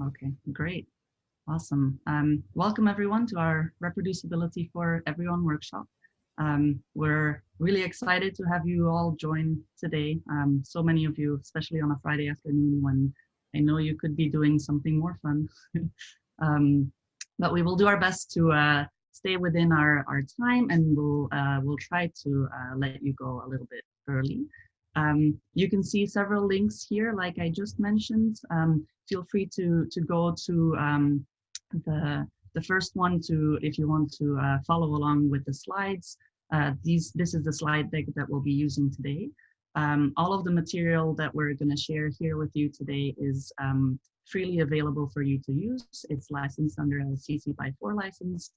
Okay, great. Awesome. Um, welcome everyone to our Reproducibility for Everyone workshop. Um, we're really excited to have you all join today. Um, so many of you, especially on a Friday afternoon when I know you could be doing something more fun. Um, but we will do our best to uh, stay within our, our time and we'll, uh, we'll try to uh, let you go a little bit early. Um, you can see several links here, like I just mentioned. Um, feel free to, to go to um, the, the first one to, if you want to uh, follow along with the slides. Uh, these, this is the slide deck that we'll be using today. Um, all of the material that we're going to share here with you today is um, freely available for you to use. It's licensed under a CC by 4 license.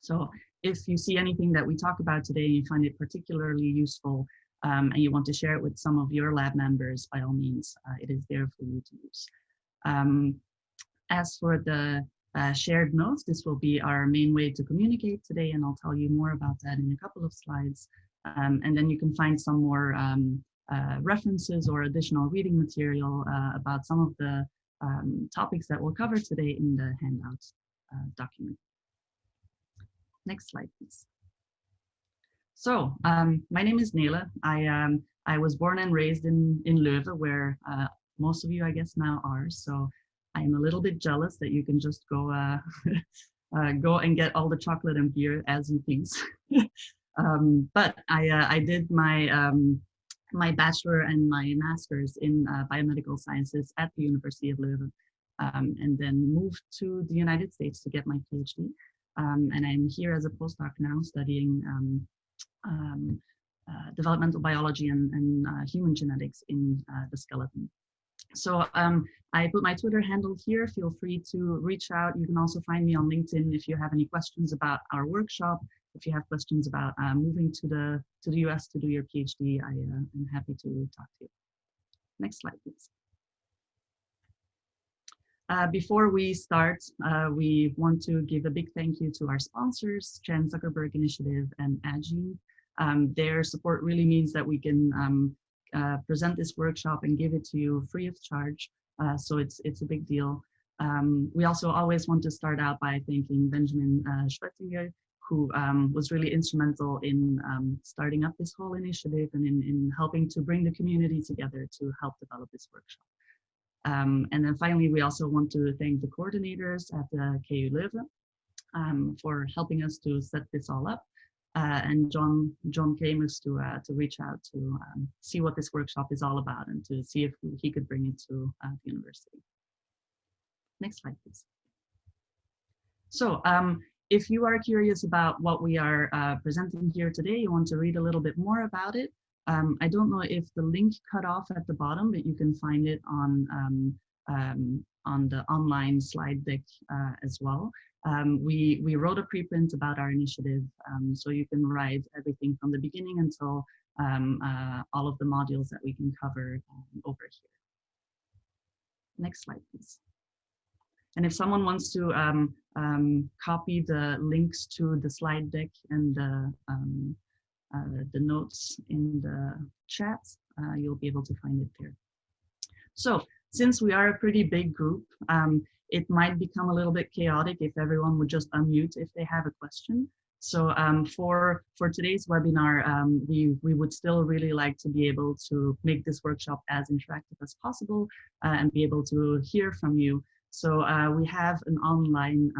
So if you see anything that we talk about today you find it particularly useful, um, and you want to share it with some of your lab members, by all means, uh, it is there for you to use. Um, as for the uh, shared notes, this will be our main way to communicate today, and I'll tell you more about that in a couple of slides. Um, and then you can find some more um, uh, references or additional reading material uh, about some of the um, topics that we'll cover today in the handout uh, document. Next slide, please. So um, my name is Nele. I um, I was born and raised in in Leuven, where uh, most of you, I guess, now are. So I'm a little bit jealous that you can just go uh, uh, go and get all the chocolate and beer as you please. um, but I uh, I did my um, my bachelor and my master's in uh, biomedical sciences at the University of Leuven, um, and then moved to the United States to get my PhD. Um, and I'm here as a postdoc now studying um, uh, developmental biology and, and uh, human genetics in uh, the skeleton. So um, I put my Twitter handle here. Feel free to reach out. You can also find me on LinkedIn if you have any questions about our workshop. If you have questions about uh, moving to the to the US to do your PhD, I uh, am happy to talk to you. Next slide, please. Uh, before we start, uh, we want to give a big thank you to our sponsors, Chan Zuckerberg Initiative and Addgene. Um, their support really means that we can um, uh, present this workshop and give it to you free of charge. Uh, so it's, it's a big deal. Um, we also always want to start out by thanking Benjamin uh, who um, was really instrumental in um, starting up this whole initiative and in, in helping to bring the community together to help develop this workshop. Um, and then finally, we also want to thank the coordinators at the KU Leuven um, for helping us to set this all up. Uh, and John John Camus to uh, to reach out to um, see what this workshop is all about and to see if he could bring it to uh, the university. Next slide, please. So um, if you are curious about what we are uh, presenting here today, you want to read a little bit more about it, um, I don't know if the link cut off at the bottom, but you can find it on um, um, on the online slide deck uh, as well. Um, we, we wrote a preprint about our initiative, um, so you can write everything from the beginning until um, uh, all of the modules that we can cover over here. Next slide, please. And if someone wants to copy the links to the slide deck and the um, uh, the notes in the chat, uh, you'll be able to find it there. So since we are a pretty big group, um, it might become a little bit chaotic if everyone would just unmute if they have a question. So um, for, for today's webinar, um, we, we would still really like to be able to make this workshop as interactive as possible uh, and be able to hear from you. So uh, we have an online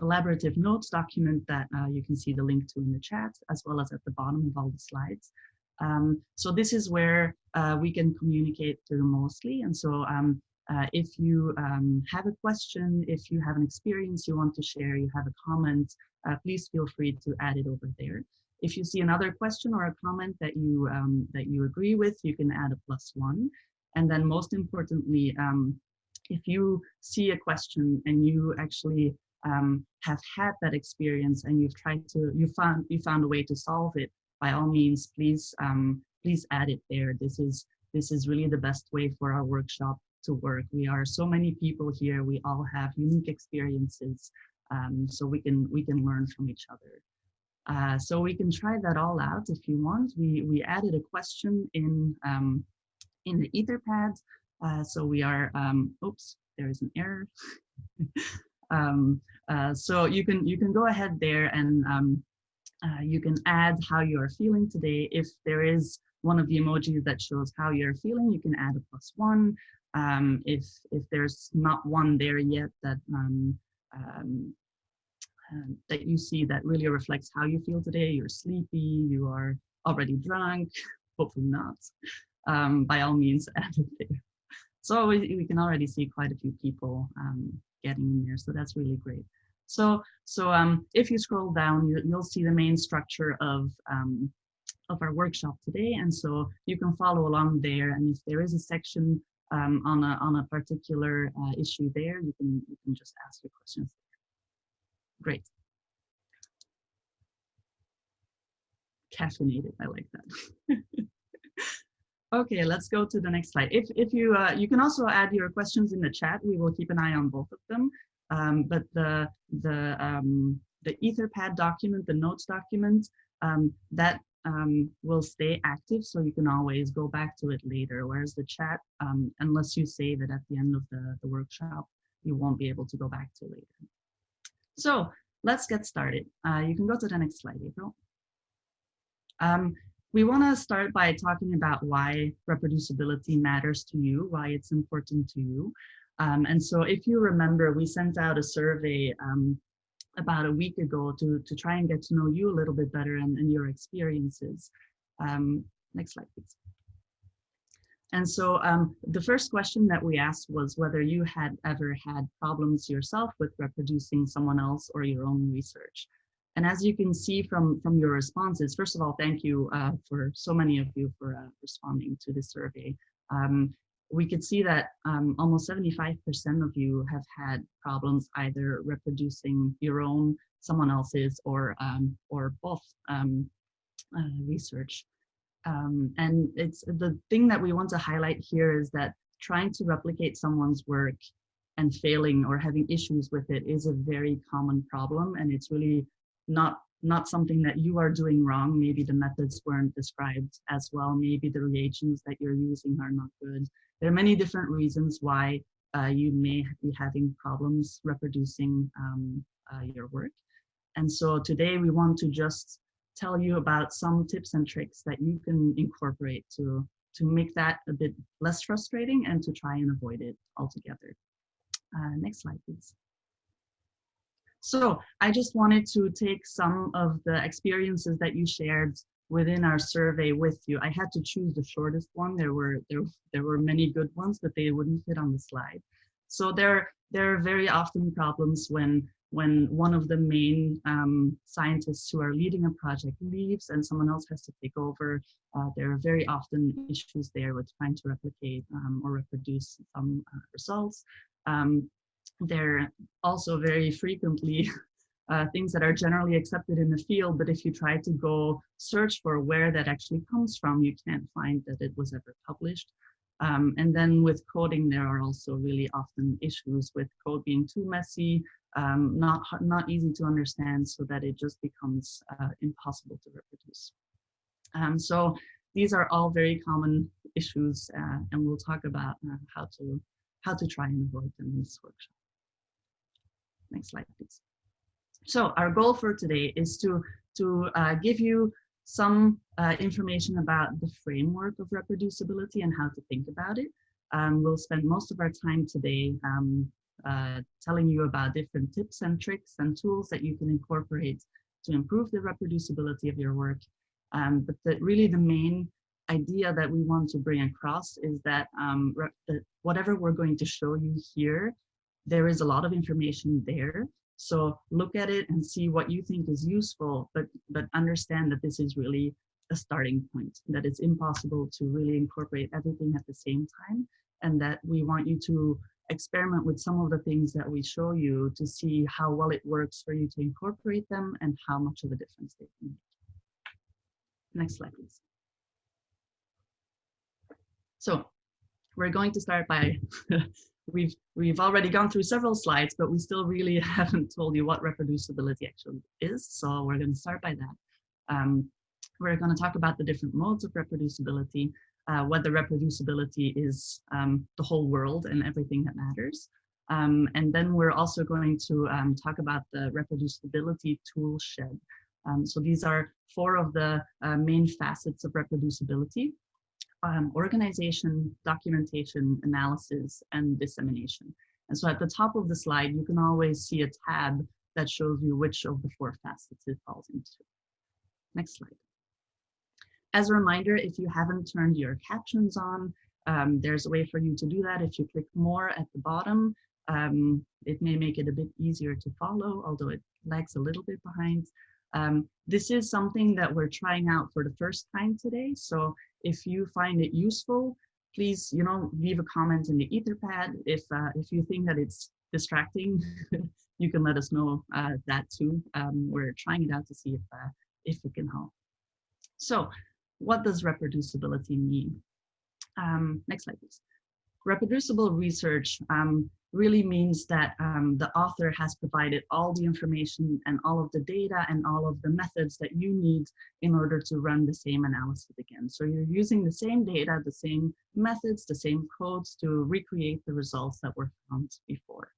collaborative notes document that uh, you can see the link to in the chat, as well as at the bottom of all the slides. Um, so this is where uh, we can communicate through mostly. And so um, uh, if you um, have a question, if you have an experience you want to share, you have a comment, uh, please feel free to add it over there. If you see another question or a comment that you um, that you agree with, you can add a plus one. And then most importantly, um, if you see a question and you actually um, have had that experience and you've tried to, you found, you found a way to solve it, by all means, please, um, please add it there. This is, this is really the best way for our workshop to work. We are so many people here. We all have unique experiences. Um, so we can, we can learn from each other. Uh, so we can try that all out if you want. We, we added a question in, um, in the Etherpad. Uh, so we are, um, oops, there is an error. um, uh, so you can you can go ahead there and um, uh, you can add how you are feeling today. If there is one of the emojis that shows how you're feeling, you can add a plus one. Um, if if there's not one there yet that uh, that you see that really reflects how you feel today, you're sleepy, you are already drunk, hopefully not, um, by all means add it there. So we, we can already see quite a few people um, getting in there, so that's really great. So, so um, if you scroll down, you, will see the main structure of um, of our workshop today, and so you can follow along there. And if there is a section um, on a on a particular uh, issue there, you can you can just ask your questions. Great. Caffeinated, I like that. okay, let's go to the next slide. If if you uh, you can also add your questions in the chat. We will keep an eye on both of them. Um, but the the um, the Etherpad document, the notes document, um, that um, will stay active, so you can always go back to it later. Whereas the chat, um, unless you save it at the end of the, the workshop, you won't be able to go back to later. So let's get started. Uh, you can go to the next slide, April. Um, we want to start by talking about why reproducibility matters to you, why it's important to you. Um, and so if you remember, we sent out a survey um, about a week ago to, to try and get to know you a little bit better and, and your experiences. Um, next slide, please. And so um, the first question that we asked was whether you had ever had problems yourself with reproducing someone else or your own research. And as you can see from, from your responses, first of all, thank you uh, for so many of you for uh, responding to this survey. Um, we could see that um, almost 75% of you have had problems either reproducing your own, someone else's, or um, or both um, uh, research. Um, and it's the thing that we want to highlight here is that trying to replicate someone's work and failing or having issues with it is a very common problem, and it's really not not something that you are doing wrong. Maybe the methods weren't described as well. Maybe the reagents that you're using are not good. There are many different reasons why uh, you may be having problems reproducing um, uh, your work. And so today we want to just tell you about some tips and tricks that you can incorporate to, to make that a bit less frustrating and to try and avoid it altogether. Uh, next slide, please. So I just wanted to take some of the experiences that you shared within our survey with you. I had to choose the shortest one. There were there there were many good ones, but they wouldn't fit on the slide. So there there are very often problems when when one of the main um, scientists who are leading a project leaves and someone else has to take over. Uh, there are very often issues there with trying to replicate um, or reproduce some uh, results. Um, there are also very frequently uh, things that are generally accepted in the field, but if you try to go search for where that actually comes from, you can't find that it was ever published. Um, and then with coding, there are also really often issues with code being too messy, um, not, not easy to understand so that it just becomes uh, impossible to reproduce. Um, so these are all very common issues uh, and we'll talk about uh, how to how to try and avoid them in this workshop. Next slide, please. So our goal for today is to, to uh, give you some uh, information about the framework of reproducibility and how to think about it. Um, we'll spend most of our time today um, uh, telling you about different tips and tricks and tools that you can incorporate to improve the reproducibility of your work. Um, but the, really the main idea that we want to bring across is that, um, that whatever we're going to show you here, there is a lot of information there so look at it and see what you think is useful, but, but understand that this is really a starting point, that it's impossible to really incorporate everything at the same time, and that we want you to experiment with some of the things that we show you to see how well it works for you to incorporate them and how much of a difference they can make. Next slide, please. So we're going to start by we've we've already gone through several slides, but we still really haven't told you what reproducibility actually is. So we're going to start by that. Um, we're going to talk about the different modes of reproducibility, uh, whether reproducibility is um, the whole world and everything that matters, Um, and then we're also going to um, talk about the reproducibility tool shed. Um, so these are four of the uh, main facets of reproducibility. Um, organization, documentation, analysis, and dissemination. And so at the top of the slide, you can always see a tab that shows you which of the four facets it falls into. Next slide. As a reminder, if you haven't turned your captions on, um, there's a way for you to do that. If you click more at the bottom, um, it may make it a bit easier to follow, although it lags a little bit behind. Um, this is something that we're trying out for the first time today. So if you find it useful, please, you know, leave a comment in the Etherpad. If, uh, if you think that it's distracting, you can let us know uh, that too. Um, we're trying it out to see if, uh, if it can help. So what does reproducibility mean? Um, next slide, please. Reproducible research um, really means that um, the author has provided all the information and all of the data and all of the methods that you need in order to run the same analysis again. So you're using the same data, the same methods, the same codes to recreate the results that were found before.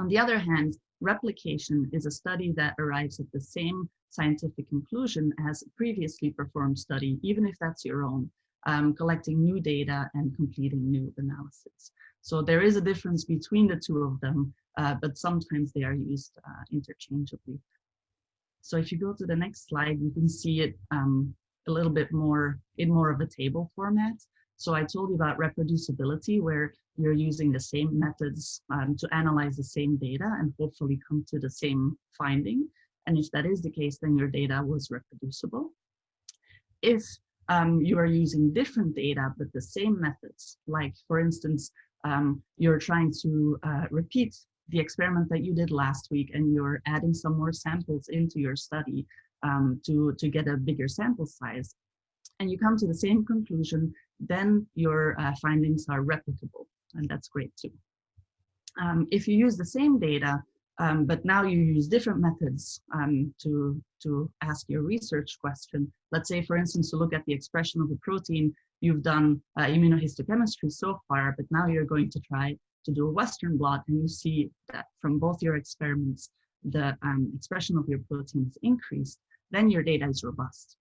On the other hand, replication is a study that arrives at the same scientific conclusion as a previously performed study, even if that's your own, um, collecting new data and completing new analysis. So there is a difference between the two of them, uh, but sometimes they are used uh, interchangeably. So if you go to the next slide, you can see it um, a little bit more in more of a table format. So I told you about reproducibility, where you're using the same methods um, to analyze the same data and hopefully come to the same finding. And if that is the case, then your data was reproducible. If um, you are using different data, but the same methods, like for instance, um, you're trying to uh, repeat the experiment that you did last week and you're adding some more samples into your study um, to, to get a bigger sample size, and you come to the same conclusion, then your uh, findings are replicable and that's great too. Um, if you use the same data, um, but now you use different methods um, to, to ask your research question. Let's say, for instance, to look at the expression of a protein, you've done uh, immunohistochemistry so far, but now you're going to try to do a Western blot and you see that from both your experiments, the um, expression of your protein is increased, then your data is robust.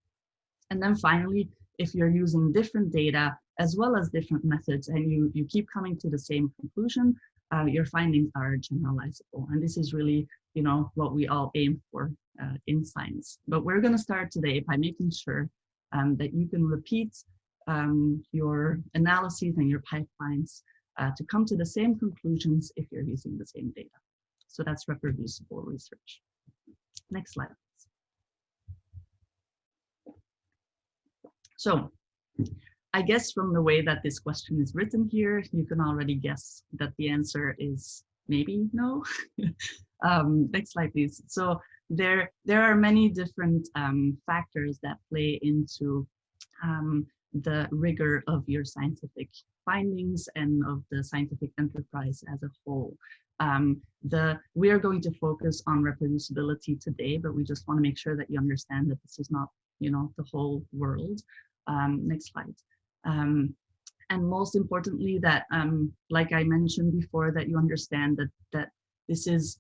And then finally, if you're using different data as well as different methods and you, you keep coming to the same conclusion, uh, your findings are generalizable. And this is really, you know, what we all aim for uh, in science. But we're gonna start today by making sure um, that you can repeat um, your analyses and your pipelines uh, to come to the same conclusions if you're using the same data. So that's reproducible research. Next slide. So I guess from the way that this question is written here, you can already guess that the answer is maybe no. um, next slide, please. So there, there are many different um, factors that play into um, the rigor of your scientific findings and of the scientific enterprise as a whole. Um, the we are going to focus on reproducibility today, but we just want to make sure that you understand that this is not, you know, the whole world. Um, next slide. Um, and most importantly, that, um, like I mentioned before, that you understand that, that this is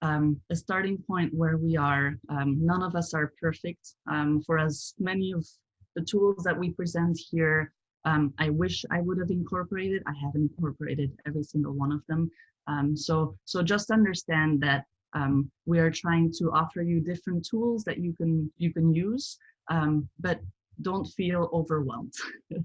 um, a starting point where we are. Um, none of us are perfect. Um, for as many of the tools that we present here, um, I wish I would have incorporated. I have incorporated every single one of them. so, so just understand that we are trying to offer you different tools that you can you can use, but don't feel overwhelmed.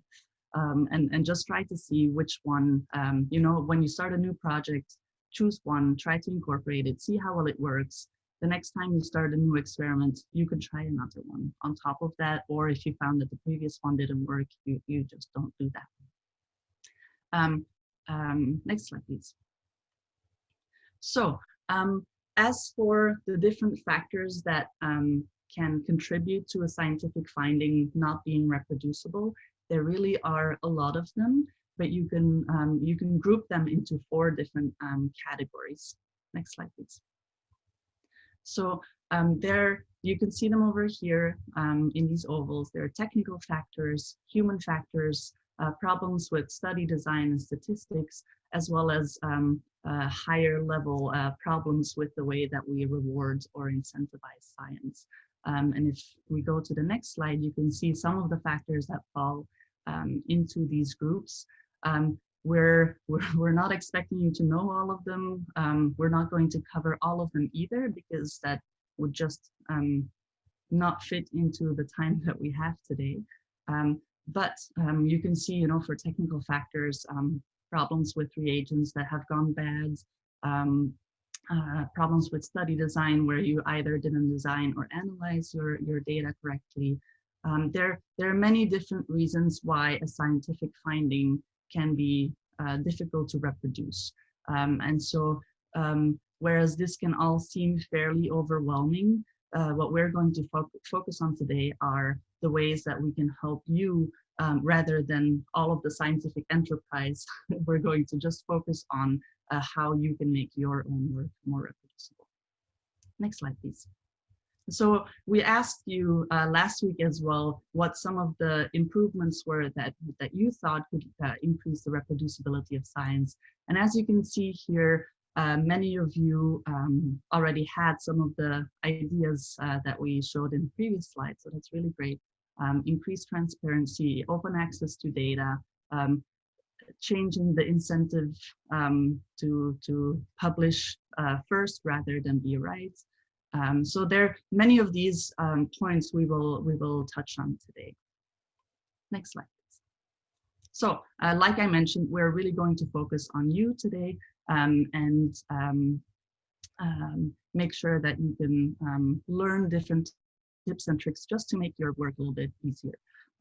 um, and, and just try to see which one, um, you know, when you start a new project, choose one, try to incorporate it, see how well it works. The next time you start a new experiment, you can try another one on top of that. Or if you found that the previous one didn't work, you, you just don't do that. Um, um, next slide, please. So um, as for the different factors that um, can contribute to a scientific finding not being reproducible. There really are a lot of them, but you can, um, you can group them into four different um, categories. Next slide, please. So um, there, you can see them over here um, in these ovals. There are technical factors, human factors, uh, problems with study design and statistics, as well as um, uh, higher level uh, problems with the way that we reward or incentivize science. Um, and if we go to the next slide, you can see some of the factors that fall um, into these groups. Um, we're, we're, we're, not expecting you to know all of them. Um, we're not going to cover all of them either because that would just um, not fit into the time that we have today. Um, but you can see, you know, for technical factors, problems with reagents that have gone bad, uh, problems with study design where you either didn't design or analyze your, your data correctly. Um, there, there are many different reasons why a scientific finding can be uh, difficult to reproduce. Um, and so, um, whereas this can all seem fairly overwhelming, uh, what we're going to fo focus on today are the ways that we can help you um, rather than all of the scientific enterprise, we're going to just focus on uh, how you can make your own work more reproducible. Next slide, please. So we asked you uh, last week as well what some of the improvements were that, that you thought could uh, increase the reproducibility of science. And as you can see here, uh, many of you um, already had some of the ideas uh, that we showed in previous slides, so that's really great um, increased transparency, open access to data, um, changing the incentive um, to, to publish uh, first rather than be right. Um, so there are many of these um, points we will, we will touch on today. Next slide. So uh, like I mentioned, we're really going to focus on you today um, and make sure that you can learn different tips and tricks just to make your work a little bit easier.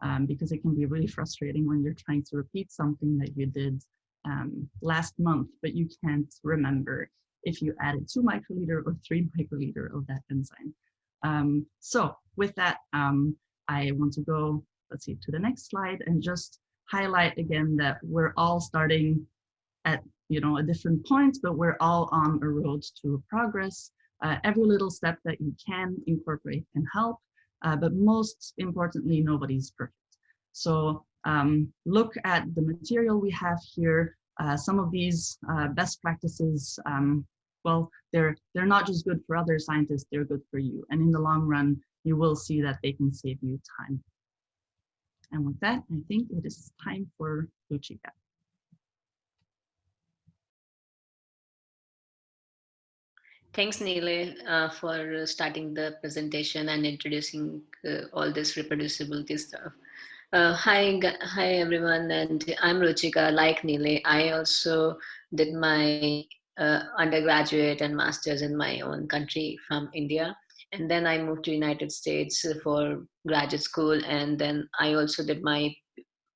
Um, because it can be really frustrating when you're trying to repeat something that you did um, last month, but you can't remember if you added two microliter or three microliter of that enzyme. Um, so with that, um, I want to go, let's see, to the next slide and just highlight again that we're all starting at you know a different point, but we're all on a road to progress. Uh, every little step that you can incorporate can help, uh, but most importantly, nobody's perfect. So um, look at the material we have here. Uh, some of these uh, best practices, um, well, they're, they're not just good for other scientists, they're good for you. And in the long run, you will see that they can save you time. And with that, I think it is time for Ruchika. Thanks, Nele, uh, for starting the presentation and introducing uh, all this reproducibility stuff. Uh, hi, hi everyone, and I'm Ruchika. Like Nele, I also did my uh, undergraduate and masters in my own country from India, and then I moved to United States for graduate school, and then I also did my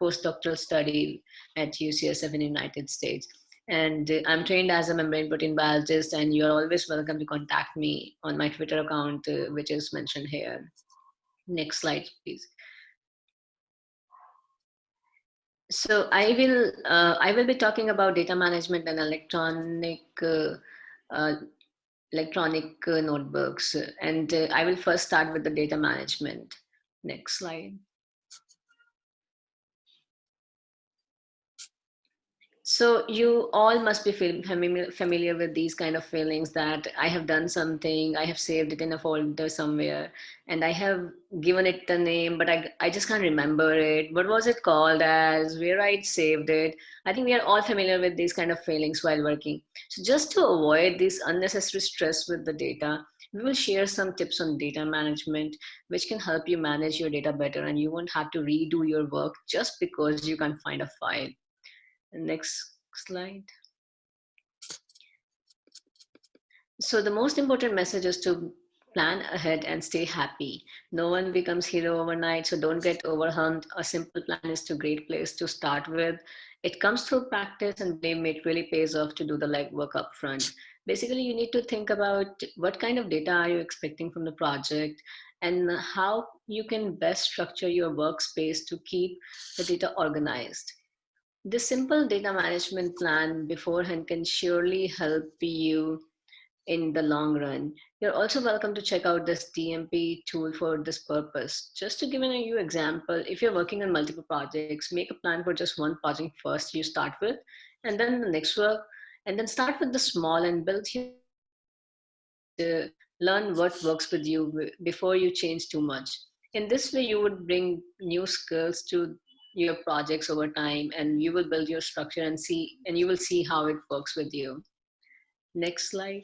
postdoctoral study at UCSF in United States and I'm trained as a membrane protein biologist and you're always welcome to contact me on my Twitter account, uh, which is mentioned here. Next slide, please. So I will uh, I will be talking about data management and electronic uh, uh electronic uh, notebooks, and uh, I will first start with the data management. Next slide. So you all must be familiar with these kind of feelings that I have done something, I have saved it in a folder somewhere, and I have given it the name, but I, I just can't remember it. What was it called as? Where I saved it? I think we are all familiar with these kind of feelings while working. So just to avoid this unnecessary stress with the data, we will share some tips on data management, which can help you manage your data better and you won't have to redo your work just because you can't find a file. Next slide. So the most important message is to plan ahead and stay happy. No one becomes hero overnight, so don't get overwhelmed. A simple plan is a great place to start with. It comes through practice and blame it really pays off to do the legwork up front. Basically, you need to think about what kind of data are you expecting from the project and how you can best structure your workspace to keep the data organized. This simple data management plan beforehand can surely help you in the long run. You're also welcome to check out this DMP tool for this purpose. Just to give you example, if you're working on multiple projects, make a plan for just one project first you start with, and then the next work, And then start with the small and build your to learn what works with you before you change too much. In this way, you would bring new skills to your projects over time and you will build your structure and see and you will see how it works with you. Next slide.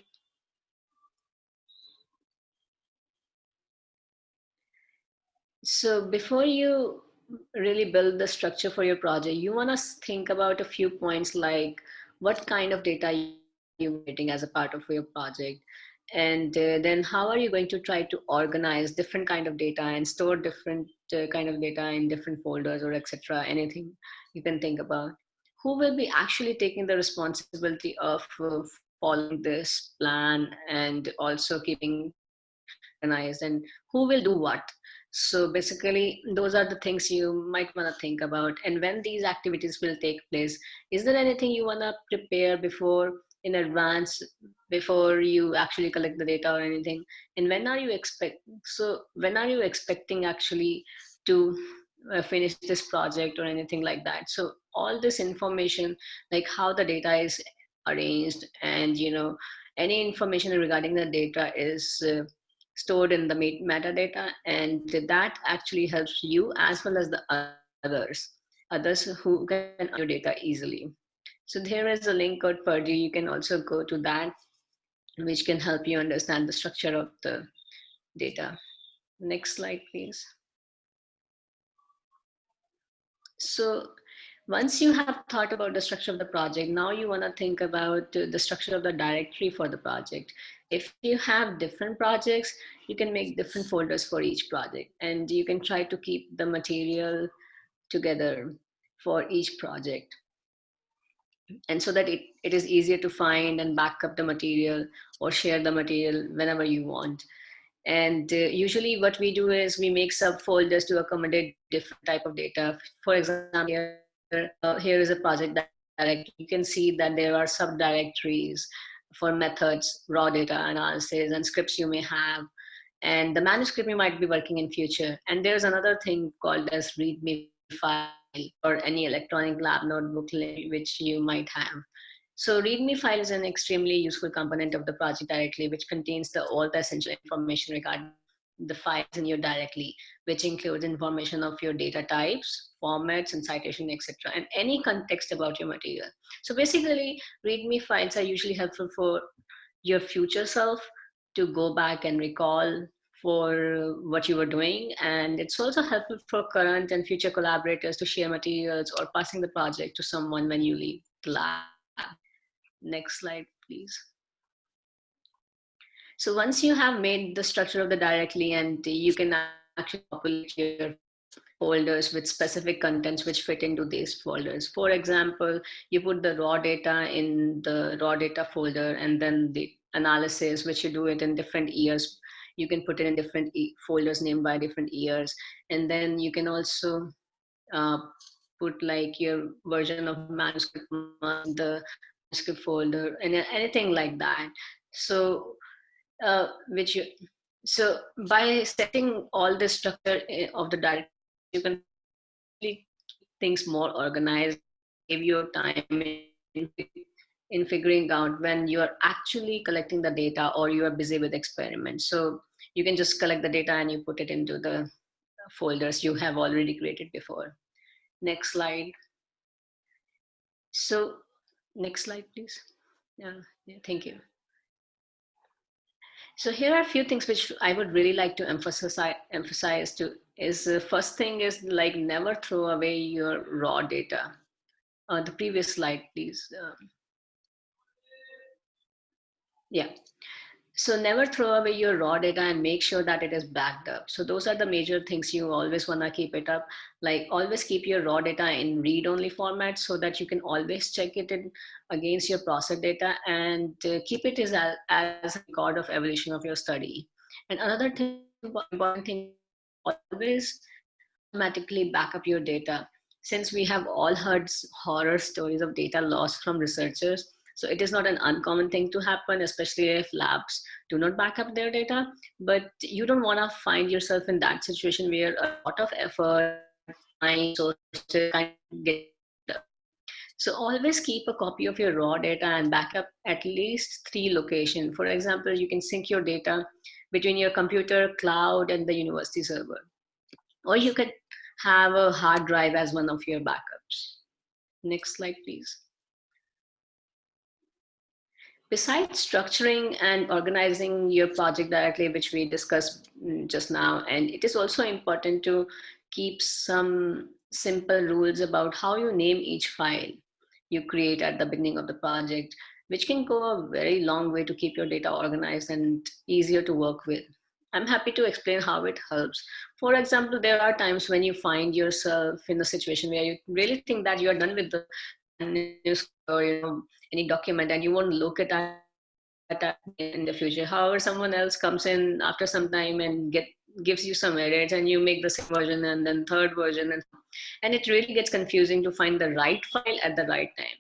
So before you really build the structure for your project, you want to think about a few points like what kind of data you're getting as a part of your project and uh, then how are you going to try to organize different kind of data and store different kind of data in different folders or etc anything you can think about who will be actually taking the responsibility of uh, following this plan and also keeping organized and who will do what? So basically those are the things you might want to think about. And when these activities will take place is there anything you want to prepare before in advance before you actually collect the data or anything? And when are you expect so when are you expecting actually to uh, finish this project or anything like that? So all this information like how the data is arranged and you know any information regarding the data is uh, stored in the metadata and that actually helps you as well as the others others who can your data easily so there is a link called Purdue. You can also go to that, which can help you understand the structure of the data. Next slide, please. So once you have thought about the structure of the project, now you want to think about the structure of the directory for the project. If you have different projects, you can make different folders for each project and you can try to keep the material together for each project and so that it, it is easier to find and back up the material or share the material whenever you want. And uh, usually what we do is we make subfolders to accommodate different type of data. For example, here, uh, here is a project direct. You can see that there are subdirectories for methods, raw data analysis, and scripts you may have. And the manuscript you might be working in future. And there's another thing called as README file or any electronic lab notebook which you might have. So README file is an extremely useful component of the project directly, which contains the all the essential information regarding the files in your directly, which includes information of your data types, formats, and citation, etc., and any context about your material. So basically, README files are usually helpful for your future self to go back and recall for uh, what you were doing. And it's also helpful for current and future collaborators to share materials or passing the project to someone when you leave the lab. Next slide, please. So once you have made the structure of the directly and you can actually populate your folders with specific contents which fit into these folders. For example, you put the raw data in the raw data folder and then the analysis, which you do it in different years you can put it in different e folders named by different years. And then you can also uh, put like your version of manuscript on the manuscript folder and anything like that. So uh, which you so by setting all the structure eh, of the directory you can keep things more organized give your time in in figuring out when you are actually collecting the data or you are busy with experiments. So you can just collect the data and you put it into the folders you have already created before. Next slide. So next slide, please. Yeah, yeah thank you. So here are a few things which I would really like to emphasize, emphasize to is the first thing is like never throw away your raw data. Uh, the previous slide, please. Um, yeah. So never throw away your raw data and make sure that it is backed up. So those are the major things you always want to keep it up. Like always keep your raw data in read-only format so that you can always check it in against your process data and uh, keep it as, a, as a record of evolution of your study. And another thing, important thing, always automatically back up your data. Since we have all heard horror stories of data loss from researchers, so it is not an uncommon thing to happen, especially if labs do not back up their data. But you don't want to find yourself in that situation where a lot of effort, time, so kind of get So always keep a copy of your raw data and backup at least three locations. For example, you can sync your data between your computer, cloud, and the university server. Or you could have a hard drive as one of your backups. Next slide, please. Besides structuring and organizing your project directly, which we discussed mm, just now, and it is also important to keep some simple rules about how you name each file you create at the beginning of the project, which can go a very long way to keep your data organized and easier to work with. I'm happy to explain how it helps. For example, there are times when you find yourself in a situation where you really think that you are done with the news or you know any document and you won't look at that in the future. However, someone else comes in after some time and get gives you some edits and you make the same version and then third version and and it really gets confusing to find the right file at the right time.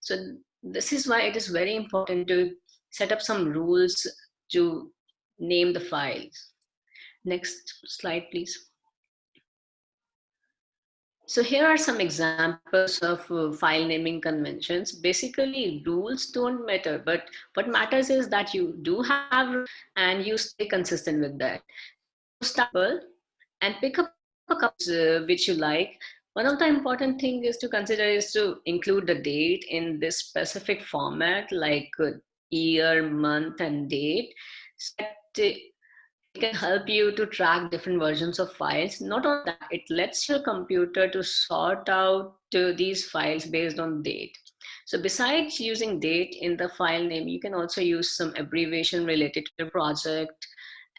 So this is why it is very important to set up some rules to name the files. Next slide, please. So here are some examples of uh, file naming conventions. Basically, rules don't matter, but what matters is that you do have and you stay consistent with that. Start and pick up a couple uh, which you like. One of the important thing is to consider is to include the date in this specific format like uh, year, month, and date. So can help you to track different versions of files. Not only that, it lets your computer to sort out to these files based on date. So besides using date in the file name, you can also use some abbreviation related to the project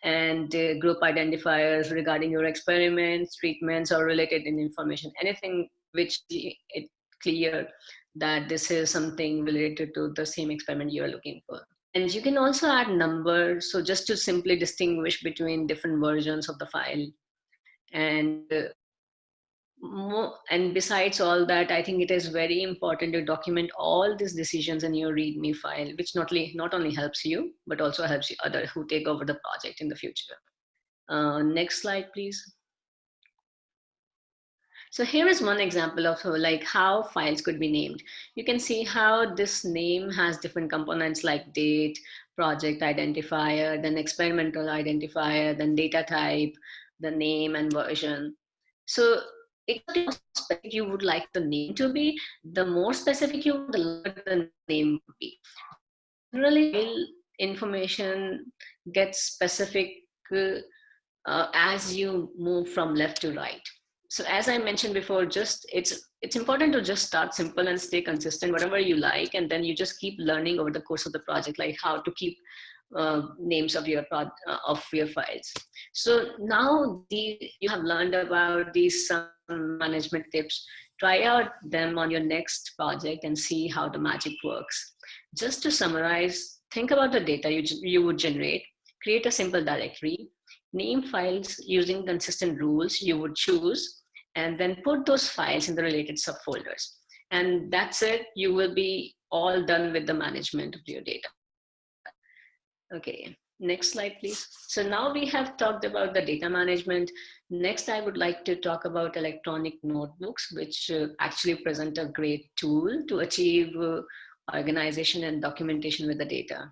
and uh, group identifiers regarding your experiments, treatments, or related information, anything which it clear that this is something related to the same experiment you're looking for. And you can also add numbers. So just to simply distinguish between different versions of the file. And uh, and besides all that, I think it is very important to document all these decisions in your README file, which not only, not only helps you, but also helps you other who take over the project in the future. Uh, next slide, please. So here is one example of like how files could be named. You can see how this name has different components like date, project identifier, then experimental identifier, then data type, the name and version. So specific you would like the name to be, the more specific you the name would be. Generally, information gets specific uh, as you move from left to right so as I mentioned before, just it's it's important to just start simple and stay consistent, whatever you like, and then you just keep learning over the course of the project, like how to keep uh, names of your uh, of your files. So now the you have learned about these some management tips. Try out them on your next project and see how the magic works. Just to summarize, think about the data you you would generate. Create a simple directory name files using consistent rules you would choose, and then put those files in the related subfolders. And that's it. You will be all done with the management of your data. Okay, next slide, please. So now we have talked about the data management. Next, I would like to talk about electronic notebooks, which uh, actually present a great tool to achieve uh, organization and documentation with the data.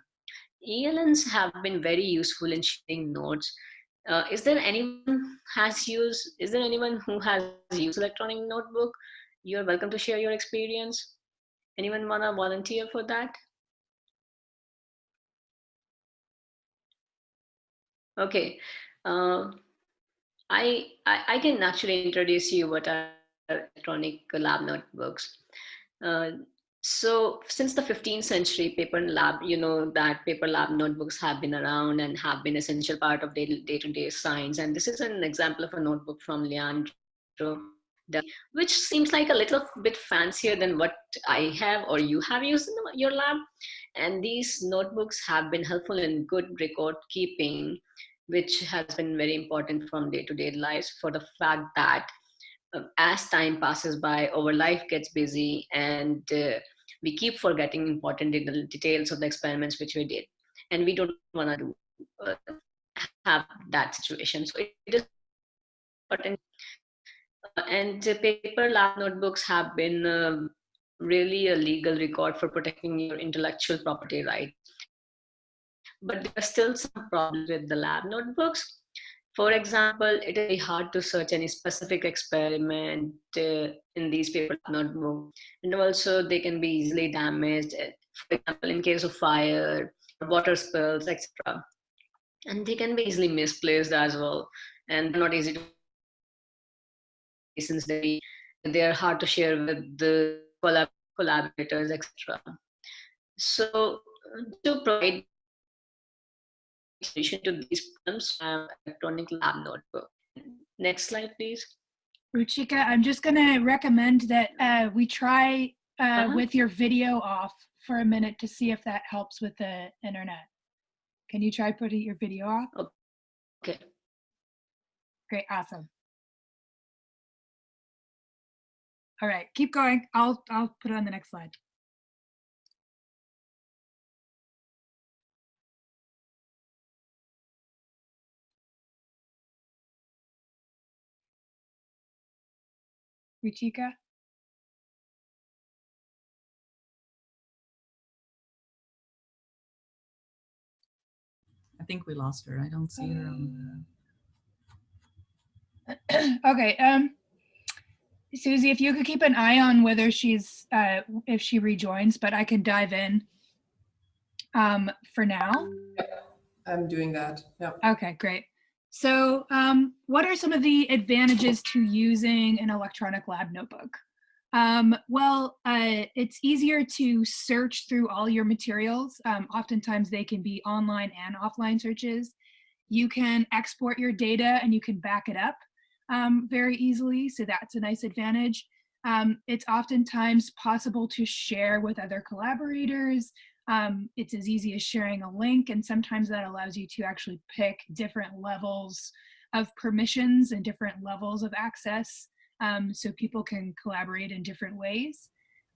ELNs have been very useful in sharing notes uh, is there anyone has used, is there anyone who has used electronic notebook? You're welcome to share your experience. Anyone wanna volunteer for that? Okay, uh, I, I, I can actually introduce you what are electronic lab notebooks. Uh, so since the 15th century, paper lab, you know that paper lab notebooks have been around and have been essential part of day-to-day -day science. And this is an example of a notebook from Leonardo, which seems like a little bit fancier than what I have or you have used in your lab. And these notebooks have been helpful in good record keeping, which has been very important from day-to-day -day lives for the fact that uh, as time passes by, our life gets busy and uh, we keep forgetting important details of the experiments which we did and we don't want to uh, have that situation so it is important uh, and paper lab notebooks have been uh, really a legal record for protecting your intellectual property right. But there are still some problems with the lab notebooks. For example, it is hard to search any specific experiment uh, in these paper notebooks. And also they can be easily damaged, uh, for example, in case of fire, water spills, etc. And they can be easily misplaced as well. And not easy to since they they are hard to share with the collab collaborators, etc. So to provide solution to these problems, um, electronic lab notebook. Next slide, please. Ruchika, I'm just going to recommend that uh, we try uh, uh -huh. with your video off for a minute to see if that helps with the internet. Can you try putting your video off? Okay. Great, awesome. All right, keep going. I'll I'll put it on the next slide. Ruchika? I think we lost her. I don't see her on the... okay, um, Susie, if you could keep an eye on whether she's, uh, if she rejoins, but I can dive in um, for now. I'm doing that, yeah. Okay, great. So um, what are some of the advantages to using an electronic lab notebook? Um, well, uh, it's easier to search through all your materials. Um, oftentimes they can be online and offline searches. You can export your data and you can back it up um, very easily, so that's a nice advantage. Um, it's oftentimes possible to share with other collaborators. Um, it's as easy as sharing a link, and sometimes that allows you to actually pick different levels of permissions and different levels of access um, so people can collaborate in different ways.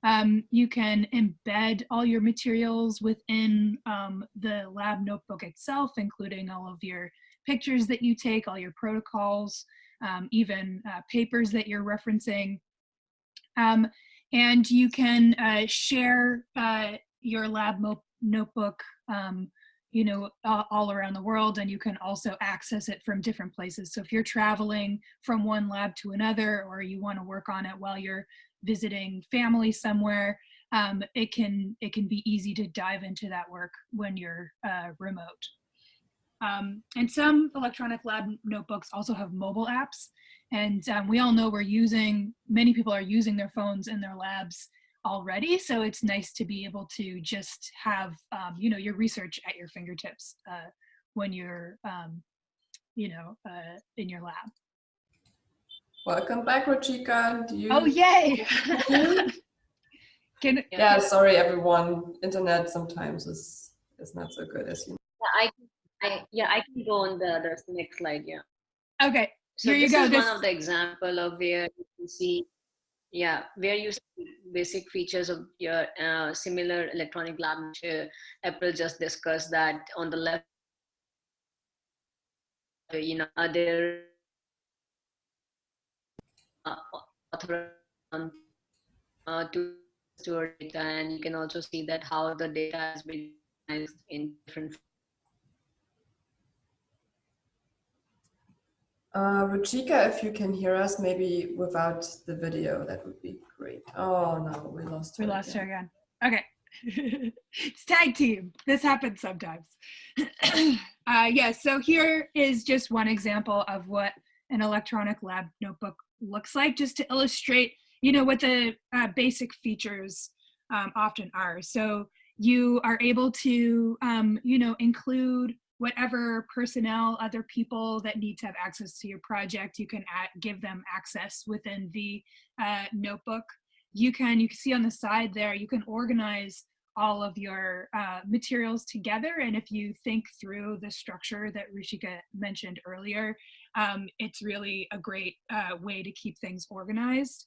Um, you can embed all your materials within um, the lab notebook itself, including all of your pictures that you take, all your protocols, um, even uh, papers that you're referencing. Um, and you can uh, share uh, your lab notebook um, you know, all around the world and you can also access it from different places. So if you're traveling from one lab to another or you want to work on it while you're visiting family somewhere, um, it can it can be easy to dive into that work when you're uh, remote. Um, and some electronic lab notebooks also have mobile apps. And um, we all know we're using, many people are using their phones in their labs already. So it's nice to be able to just have, um, you know, your research at your fingertips uh, when you're, um, you know, uh, in your lab. Welcome back, Ruchika. You... Oh, yay! Can... Yeah, sorry, everyone. Internet sometimes is, is not so good as you know. Yeah, I, I, yeah, I can go on the, the next slide, yeah. Okay, so here you go. This is one of the example of where you can see yeah, where you basic features of your uh, similar electronic lab. Uh, April just discussed that on the left, you know, are there uh, author uh, to store data, and you can also see that how the data has been in different Uh, Ruchika, if you can hear us, maybe without the video, that would be great. Oh no, we lost her. We lost again. her again. Okay. it's tag team. This happens sometimes. uh, yeah, so here is just one example of what an electronic lab notebook looks like, just to illustrate, you know, what the uh, basic features um, often are. So you are able to, um, you know, include whatever personnel, other people that need to have access to your project, you can add, give them access within the uh, notebook. You can, you can see on the side there, you can organize all of your uh, materials together. And if you think through the structure that Ruchika mentioned earlier, um, it's really a great uh, way to keep things organized.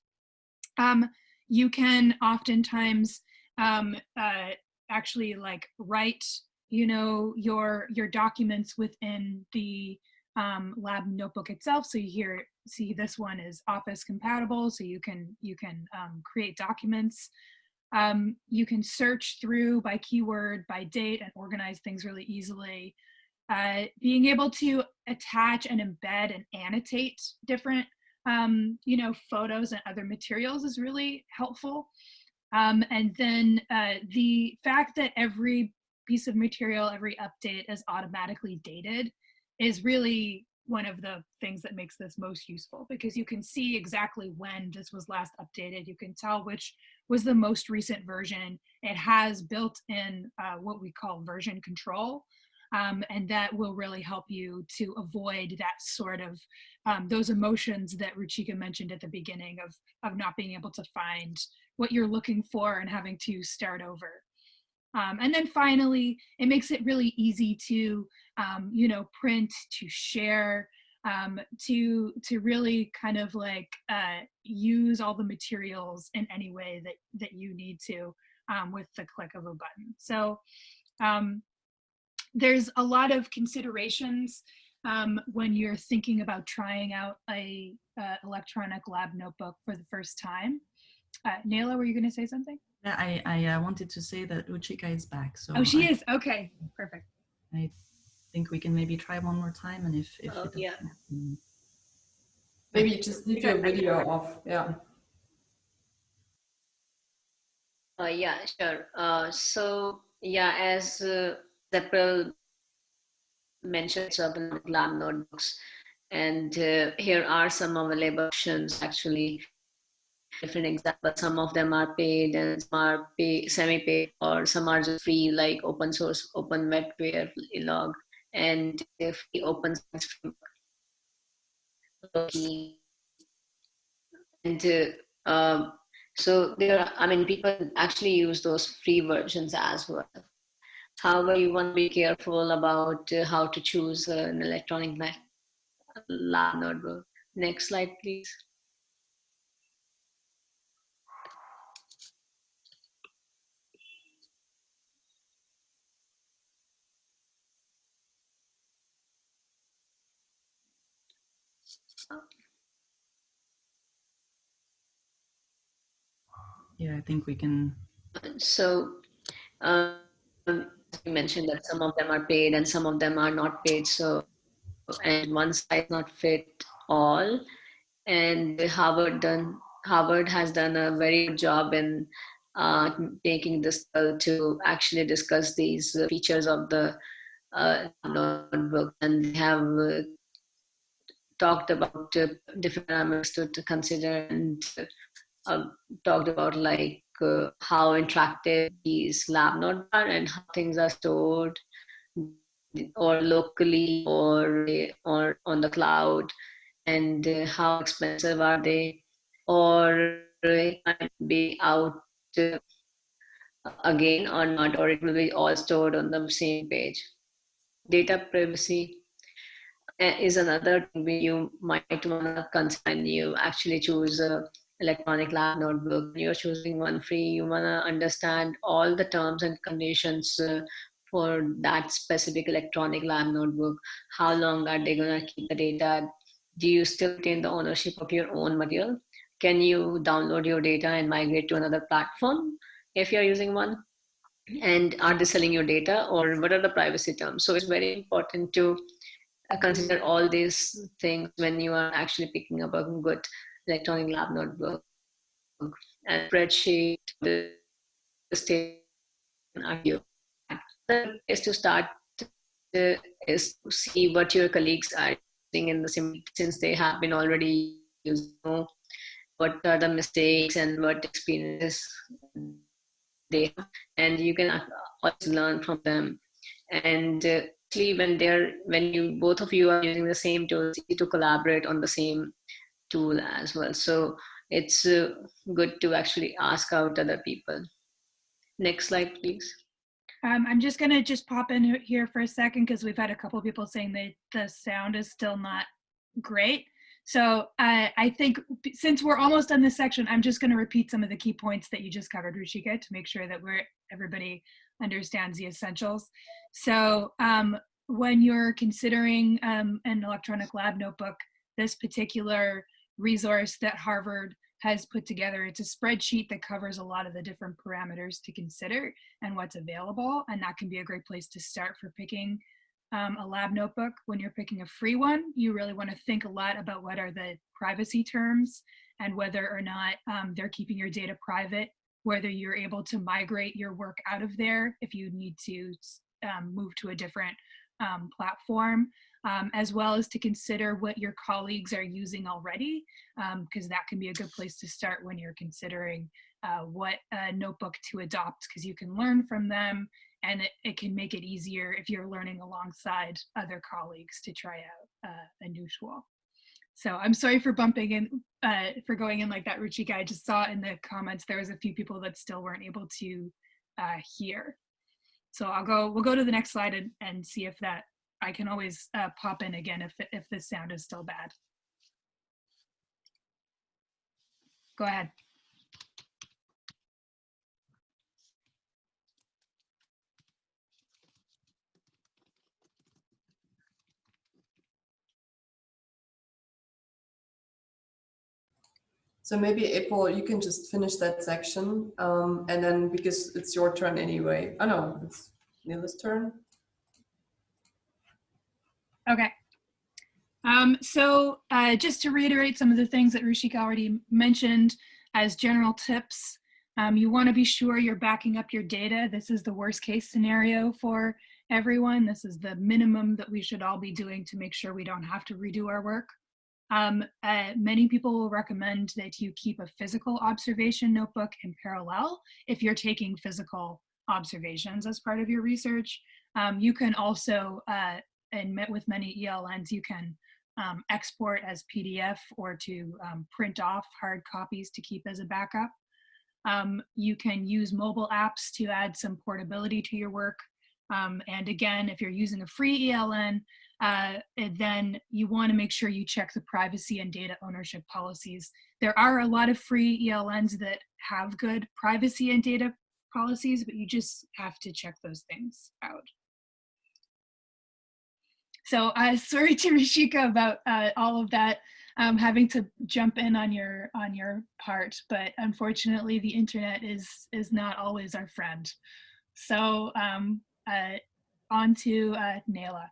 Um, you can oftentimes um, uh, actually like write you know, your, your documents within the um, lab notebook itself. So you here see this one is office compatible. So you can, you can um, create documents Um, you can search through by keyword, by date, and organize things really easily. Uh, being able to attach and embed and annotate different, um, you know, photos and other materials is really helpful. Um, and then uh, the fact that every piece of material, every update is automatically dated is really one of the things that makes this most useful because you can see exactly when this was last updated. You can tell which was the most recent version. It has built in uh, what we call version control. Um, and that will really help you to avoid that sort of um, those emotions that Ruchika mentioned at the beginning of of not being able to find what you're looking for and having to start over. Um, and then finally, it makes it really easy to, um, you know, print, to share, um, to to really kind of like uh, use all the materials in any way that that you need to um, with the click of a button. So um, there's a lot of considerations um, when you're thinking about trying out a uh, electronic lab notebook for the first time. Uh, Nele, were you going to say something? Yeah, I, I uh, wanted to say that Ruchika is back. So oh, she I, is. Okay, perfect. I think we can maybe try one more time, and if if Oh, it yeah. happen- Maybe just leave your video off. Yeah. Uh, yeah, sure. Uh, so yeah, as uh, Zeppel mentioned, Urban Lab notebooks, and uh, here are some available options actually. Different examples. Some of them are paid and some are pay, semi-paid, or some are just free, like open source, OpenWetWare log, and free open science framework. And uh, so there are, I mean, people actually use those free versions as well. However, you want to be careful about uh, how to choose an electronic lab notebook. Next slide, please. Yeah, I think we can. So um, you mentioned that some of them are paid and some of them are not paid. So and one size not fit all. And Harvard done Harvard has done a very good job in uh, making this uh, to actually discuss these uh, features of the uh, notebook, and have uh, talked about uh, different parameters to, to consider and uh, talked about like uh, how interactive these lab notes are and how things are stored or locally or or on the cloud and uh, how expensive are they or it might be out uh, again or not or it will be all stored on the same page. Data privacy uh, is another thing you might want to consider you actually choose a electronic lab notebook. You're choosing one free. You want to understand all the terms and conditions uh, for that specific electronic lab notebook. How long are they going to keep the data? Do you still retain the ownership of your own material? Can you download your data and migrate to another platform if you're using one? And are they selling your data or what are the privacy terms? So it's very important to uh, consider all these things when you are actually picking up a good electronic lab notebook and spreadsheet, the state place to start is to see what your colleagues are doing in the sim since they have been already using what are the mistakes and what experiences they have. And you can also learn from them. And uh, when they're when you both of you are using the same tools to collaborate on the same tool as well. So it's uh, good to actually ask out other people. Next slide, please. Um, I'm just gonna just pop in here for a second because we've had a couple people saying that the sound is still not great. So uh, I think since we're almost done this section, I'm just gonna repeat some of the key points that you just covered, Ruchika, to make sure that we're everybody understands the essentials. So um, when you're considering um, an electronic lab notebook, this particular resource that Harvard has put together. It's a spreadsheet that covers a lot of the different parameters to consider and what's available. And that can be a great place to start for picking um, a lab notebook. When you're picking a free one, you really want to think a lot about what are the privacy terms and whether or not um, they're keeping your data private, whether you're able to migrate your work out of there if you need to um, move to a different um, platform, um, as well as to consider what your colleagues are using already, because um, that can be a good place to start when you're considering uh, what uh, notebook to adopt, because you can learn from them and it, it, can make it easier if you're learning alongside other colleagues to try out uh, a new tool. So I'm sorry for bumping in, uh, for going in like that, Ruchika. I just saw in the comments there was a few people that still weren't able to uh, hear. So I'll go, we'll go to the next slide and, and see if that, I can always uh, pop in again if, if the sound is still bad. Go ahead. So maybe April, you can just finish that section, um, and then because it's your turn anyway. Oh no, it's Nele's turn. Okay. Um, so uh, just to reiterate some of the things that Ruchika already mentioned as general tips, um, you want to be sure you're backing up your data. This is the worst case scenario for everyone. This is the minimum that we should all be doing to make sure we don't have to redo our work. Um, uh, many people will recommend that you keep a physical observation notebook in parallel if you're taking physical observations as part of your research. Um, you can also, uh, and met with many ELNs, you can um, export as PDF or to um, print off hard copies to keep as a backup. Um, you can use mobile apps to add some portability to your work. Um, and again, if you're using a free ELN, uh, then you want to make sure you check the privacy and data ownership policies. There are a lot of free ELNs that have good privacy and data policies, but you just have to check those things out. So uh, sorry to Ruchika about uh, all of that, um, having to jump in on your on your part, but unfortunately the internet is is not always our friend. So um, uh, on to uh, Nele.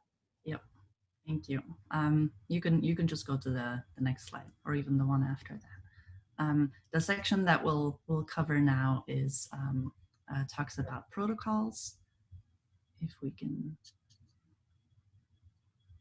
Thank you. Um, you can you can just go to the, the next slide or even the one after that. Um, the section that we'll, we'll cover now is um, uh, talks about protocols. If we can,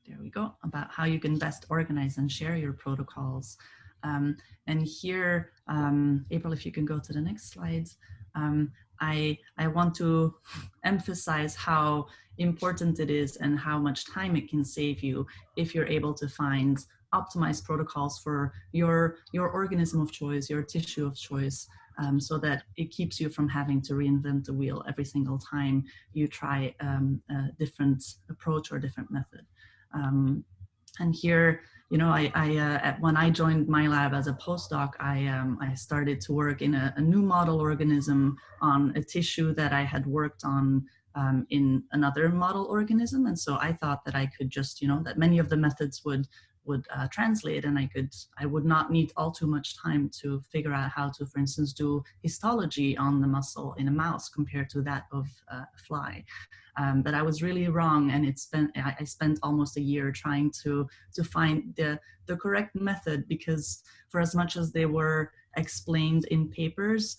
there we go, about how you can best organize and share your protocols. Um, and here, um, April, if you can go to the next slides, um, I, I want to emphasize how important it is and how much time it can save you if you're able to find optimized protocols for your, your organism of choice, your tissue of choice, um, so that it keeps you from having to reinvent the wheel every single time you try um, a different approach or different method. Um, and here, you know, I, I uh, when I joined my lab as a postdoc, I, um, I started to work in a, a, new model organism on a tissue that I had worked on um, in another model organism. And so I thought that I could just, you know, that many of the methods would would uh, translate and I could, I would not need all too much time to figure out how to, for instance, do histology on the muscle in a mouse compared to that of uh, a fly. Um, but I was really wrong and it spent, I, I spent almost a year trying to, to find the, the correct method because for as much as they were explained in papers,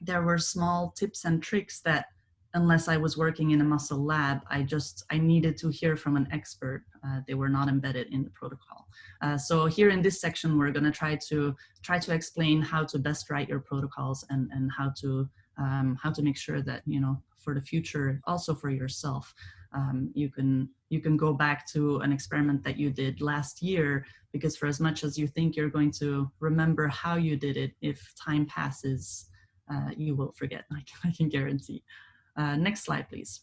there were small tips and tricks that unless I was working in a muscle lab, I just, I needed to hear from an expert. Uh, they were not embedded in the protocol. Uh, so here in this section, we're gonna try to, try to explain how to best write your protocols and, and how to, um, how to make sure that, you know, for the future, also for yourself, um, you can you can go back to an experiment that you did last year because for as much as you think you're going to remember how you did it, if time passes, uh, you will forget, I can, I can guarantee. Uh, next slide, please.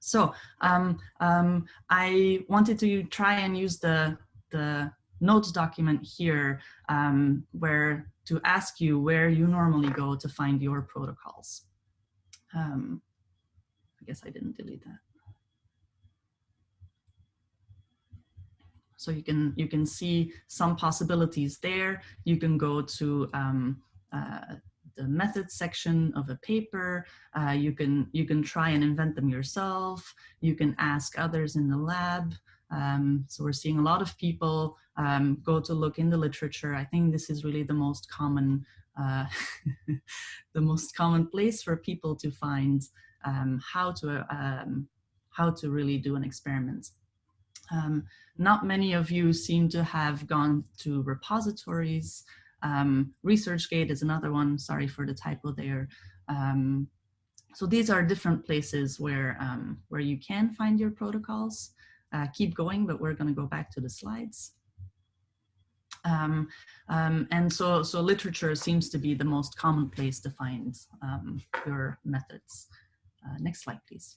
So um, um, I wanted to try and use the, the notes document here um, where to ask you where you normally go to find your protocols. Um, I guess I didn't delete that. So you can, you can see some possibilities there. You can go to um, uh, the methods section of a paper. Uh, you can you can try and invent them yourself. You can ask others in the lab. Um, so we're seeing a lot of people um, go to look in the literature. I think this is really the most common uh, the most common place for people to find um, how to um, how to really do an experiment. Um, not many of you seem to have gone to repositories. Um, ResearchGate is another one, sorry for the typo there. Um, so these are different places where, um, where you can find your protocols. Uh, keep going, but we're gonna go back to the slides. Um, um, and so, so literature seems to be the most common place to find um, your methods. Uh, next slide, please.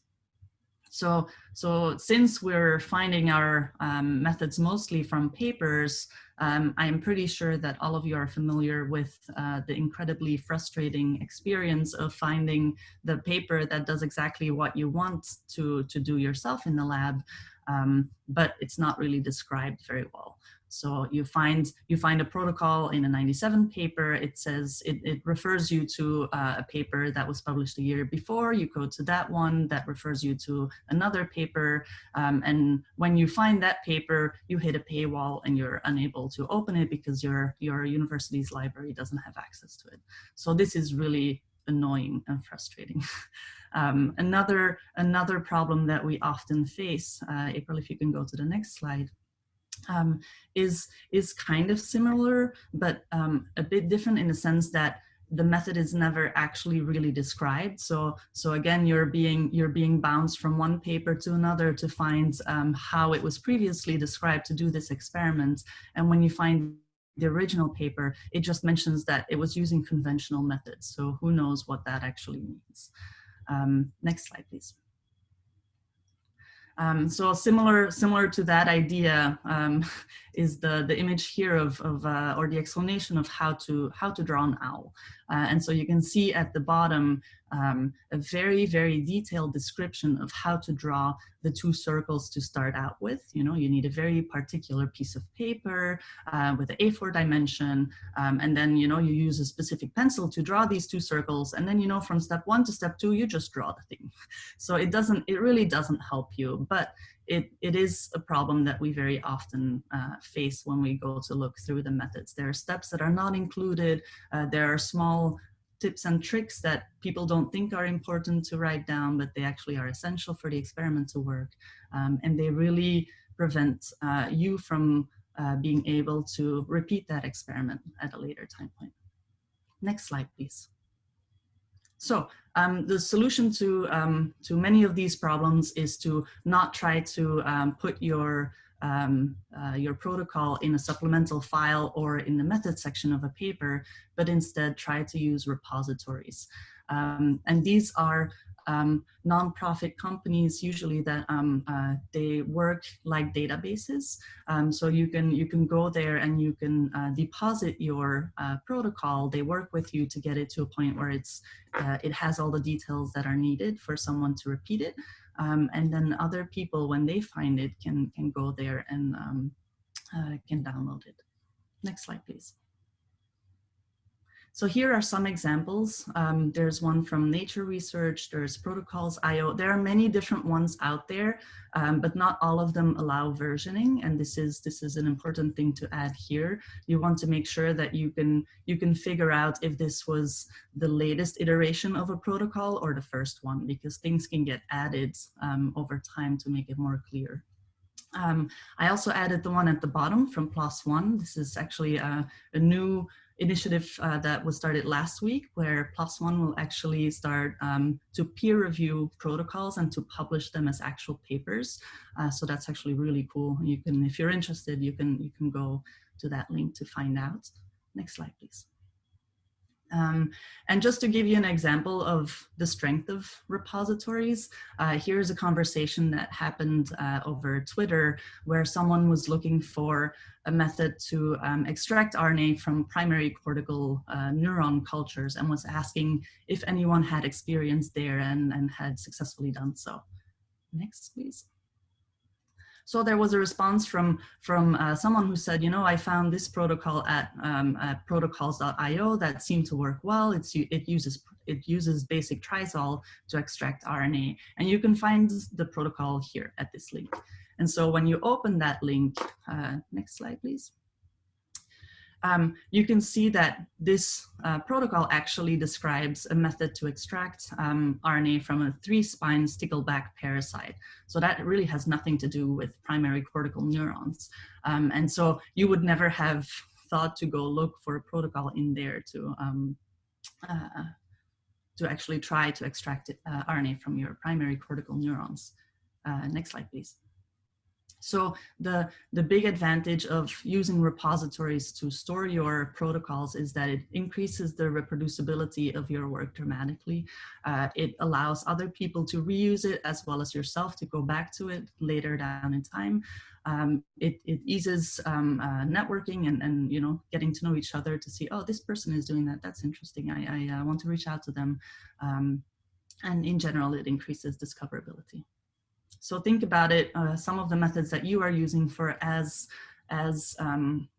So, so since we're finding our um, methods mostly from papers, um, I'm pretty sure that all of you are familiar with uh, the incredibly frustrating experience of finding the paper that does exactly what you want to, to do yourself in the lab, um, but it's not really described very well. So you find you find a protocol in a 97 paper. It says it, it refers you to uh, a paper that was published a year before. You go to that one that refers you to another paper. Um, and when you find that paper, you hit a paywall and you're unable to open it because your your university's library doesn't have access to it. So this is really annoying and frustrating. um, another another problem that we often face, uh, April, if you can go to the next slide um, is, is kind of similar, but um, a bit different in the sense that the method is never actually really described. So, so again, you're being, you're being bounced from one paper to another to find um, how it was previously described to do this experiment. And when you find the original paper, it just mentions that it was using conventional methods. So who knows what that actually means. Um, next slide, please. Um, so similar, similar to that idea um, is the, the image here of, of uh, or the explanation of how to, how to draw an owl. Uh, and so you can see at the bottom um, a very, very detailed description of how to draw the two circles to start out with. You know, you need a very particular piece of paper uh, with the A4 dimension, um, and then, you know, you use a specific pencil to draw these two circles, and then, you know, from step one to step two, you just draw the thing. So it doesn't, it really doesn't help you, but it, it is a problem that we very often uh, face when we go to look through the methods. There are steps that are not included. Uh, there are small tips and tricks that people don't think are important to write down, but they actually are essential for the experiment to work. Um, and they really prevent uh, you from uh, being able to repeat that experiment at a later time point. Next slide, please. So um, the solution to, um, to many of these problems is to not try to um, put your um, uh, your protocol in a supplemental file or in the method section of a paper, but instead try to use repositories. Um, and these are um, nonprofit companies usually that um, uh, they work like databases. Um, so you can you can go there and you can uh, deposit your uh, protocol. They work with you to get it to a point where it's uh, it has all the details that are needed for someone to repeat it. Um, and then other people, when they find it, can, can go there and um, uh, can download it. Next slide, please. So here are some examples. Um, there's one from Nature Research, there's Protocols.io. There are many different ones out there, um, but not all of them allow versioning. And this is this is an important thing to add here. You want to make sure that you can you can figure out if this was the latest iteration of a protocol or the first one, because things can get added um, over time to make it more clear. Um, I also added the one at the bottom from PLOS One. This is actually a, a new initiative uh, that was started last week where One will actually start um, to peer review protocols and to publish them as actual papers. Uh, so that's actually really cool. You can, if you're interested, you can, you can go to that link to find out. Next slide, please. Um, and just to give you an example of the strength of repositories, uh, here's a conversation that happened uh, over Twitter where someone was looking for a method to um, extract RNA from primary cortical uh, neuron cultures and was asking if anyone had experience there and, and had successfully done so. Next, please. So there was a response from from uh, someone who said, you know, I found this protocol at, um, at protocols.io that seemed to work well. It's it uses it uses basic TRIzol to extract RNA, and you can find the protocol here at this link. And so when you open that link, uh, next slide, please um, you can see that this uh, protocol actually describes a method to extract um, RNA from a three-spine stickleback parasite. So that really has nothing to do with primary cortical neurons. Um, and so you would never have thought to go look for a protocol in there to, um, uh, to actually try to extract uh, RNA from your primary cortical neurons. Uh, next slide, please. So the, the big advantage of using repositories to store your protocols is that it increases the reproducibility of your work dramatically. Uh, it allows other people to reuse it as well as yourself to go back to it later down in time. Um, it, it, eases um, uh, networking and, and, you know, getting to know each other to see, oh, this person is doing that. That's interesting. I, I uh, want to reach out to them. Um, and in general, it increases discoverability. So think about it, uh, some of the methods that you are using for as, as um,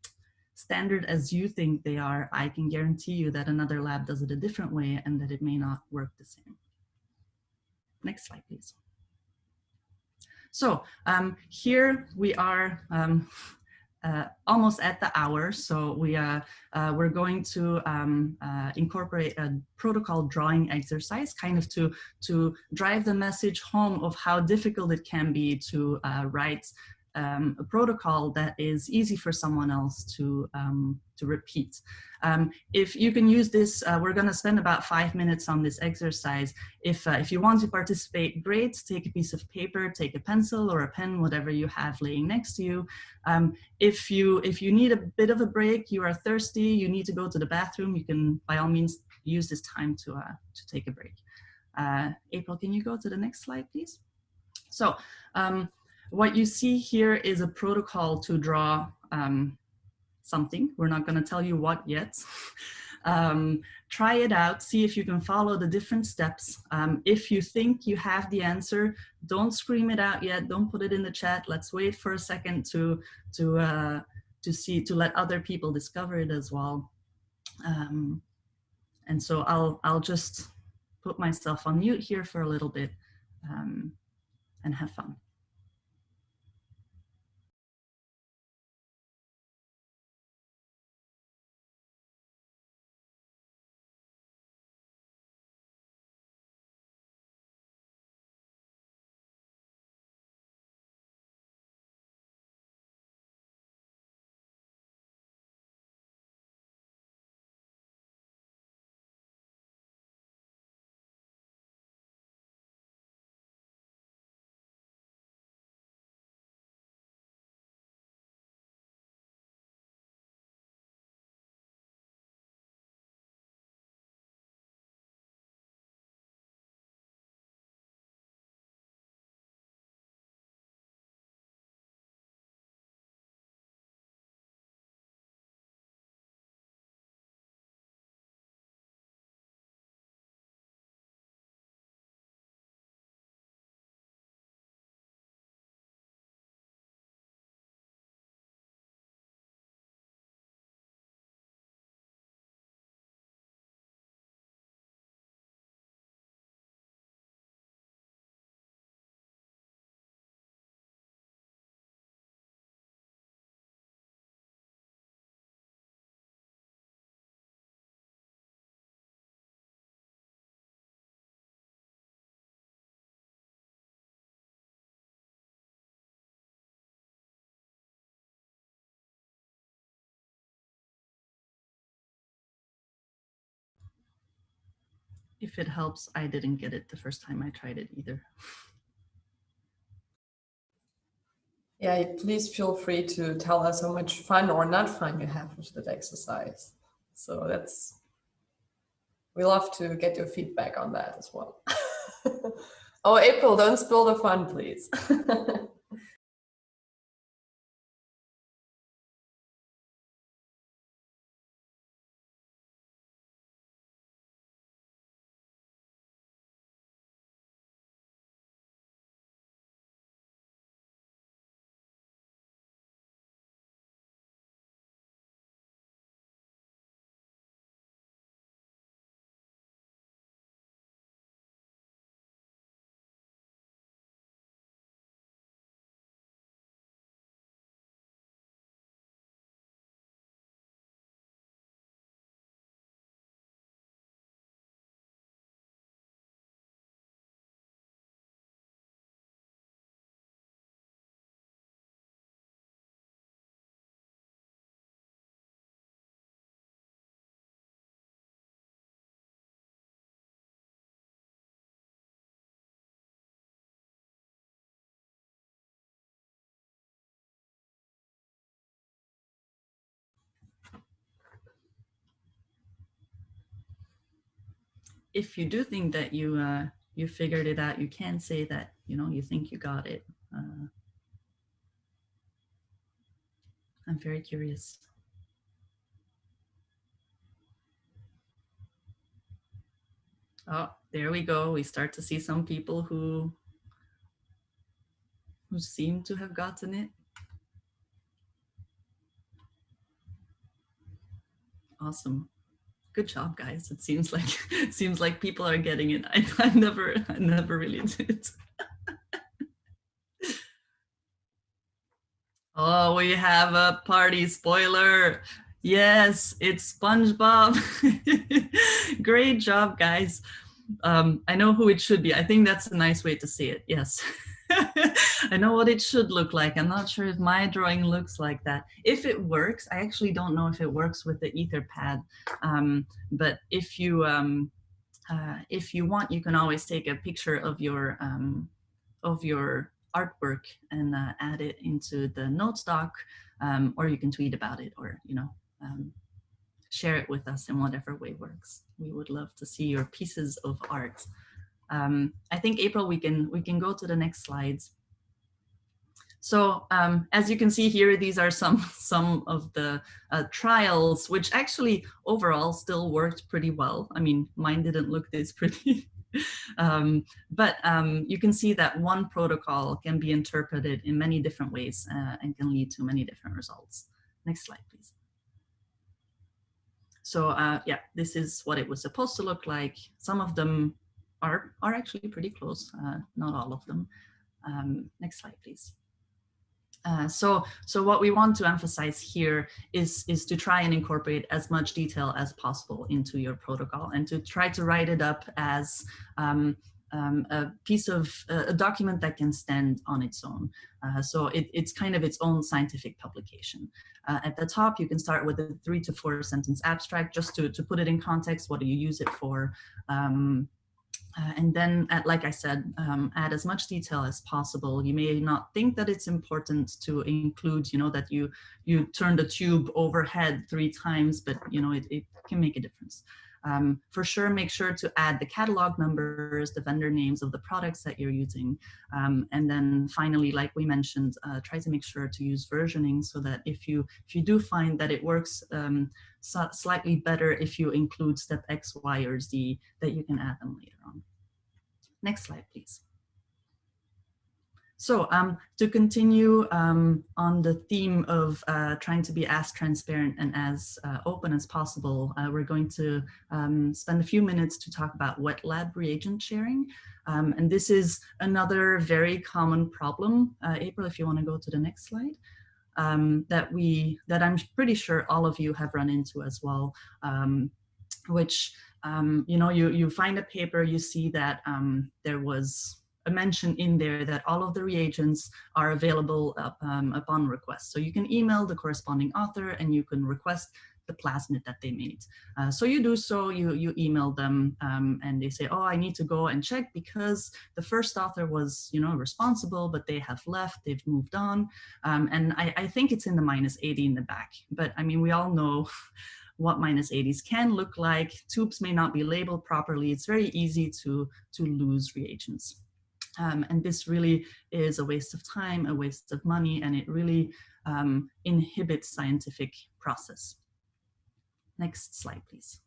standard as you think they are, I can guarantee you that another lab does it a different way and that it may not work the same. Next slide, please. So um, here we are um, uh, almost at the hour, so we are uh, we're going to um, uh, incorporate a protocol drawing exercise, kind of to to drive the message home of how difficult it can be to uh, write um, a protocol that is easy for someone else to, um, to repeat. Um, if you can use this, uh, we're gonna spend about five minutes on this exercise. If, uh, if you want to participate, great, take a piece of paper, take a pencil or a pen, whatever you have laying next to you. Um, if, you if you need a bit of a break, you are thirsty, you need to go to the bathroom, you can by all means use this time to, uh, to take a break. Uh, April, can you go to the next slide, please? So, um, what you see here is a protocol to draw um, something. We're not going to tell you what yet. um, try it out, see if you can follow the different steps. Um, if you think you have the answer, don't scream it out yet. Don't put it in the chat. Let's wait for a second to, to, uh, to see, to let other people discover it as well. Um, and so I'll, I'll just put myself on mute here for a little bit um, and have fun. If it helps, I didn't get it the first time I tried it either. Yeah, please feel free to tell us how much fun or not fun you have with that exercise. So that's, we love to get your feedback on that as well. oh, April, don't spill the fun, please. if you do think that you uh, you figured it out, you can say that you know you think you got it. Uh, I'm very curious. Oh, there we go. We start to see some people who who seem to have gotten it. Awesome. Good job, guys. It seems like it seems like people are getting it. I, I never I never really did. oh, we have a party spoiler. Yes, it's SpongeBob. Great job, guys. Um, I know who it should be. I think that's a nice way to say it. Yes. I know what it should look like. I'm not sure if my drawing looks like that. If it works, I actually don't know if it works with the Etherpad. Um, but if you um, uh, if you want, you can always take a picture of your um, of your artwork and uh, add it into the notes doc, um, or you can tweet about it, or you know um, share it with us in whatever way works. We would love to see your pieces of art. Um, I think April, we can we can go to the next slides. So um, as you can see here, these are some some of the uh, trials, which actually overall still worked pretty well. I mean, mine didn't look this pretty. um, but um, you can see that one protocol can be interpreted in many different ways uh, and can lead to many different results. Next slide, please. So uh, yeah, this is what it was supposed to look like. Some of them are, are actually pretty close, uh, not all of them. Um, next slide, please. Uh, so, so what we want to emphasize here is, is to try and incorporate as much detail as possible into your protocol and to try to write it up as um, um, a piece of a document that can stand on its own. Uh, so it, it's kind of its own scientific publication. Uh, at the top, you can start with a three to four sentence abstract just to, to put it in context. What do you use it for? Um, uh, and then, at, like I said, um, add as much detail as possible. You may not think that it's important to include, you know, that you you turn the tube overhead three times, but you know, it, it can make a difference. Um, for sure, make sure to add the catalog numbers, the vendor names of the products that you're using. Um, and then finally, like we mentioned, uh, try to make sure to use versioning so that if you, if you do find that it works um, so slightly better if you include step X, Y, or Z, that you can add them later on. Next slide, please. So um, to continue um, on the theme of uh, trying to be as transparent and as uh, open as possible, uh, we're going to um, spend a few minutes to talk about wet lab reagent sharing. Um, and this is another very common problem. Uh, April, if you want to go to the next slide. Um, that we that I'm pretty sure all of you have run into as well, um, which you know you you find a paper, you see that there was a mention in there that all of the reagents are available um, upon request. So you can email the corresponding author and you can request the plasmid that they made. Uh, so you do so, you, you email them um, and they say, oh, I need to go and check because the first author was, you know, responsible, but they have left, they've moved on. Um, and I, I think it's in the minus 80 in the back. But I mean, we all know what minus 80s can look like. Tubes may not be labeled properly. It's very easy to, to lose reagents. Um, and this really is a waste of time, a waste of money, and it really um, inhibits scientific process. Next slide, please.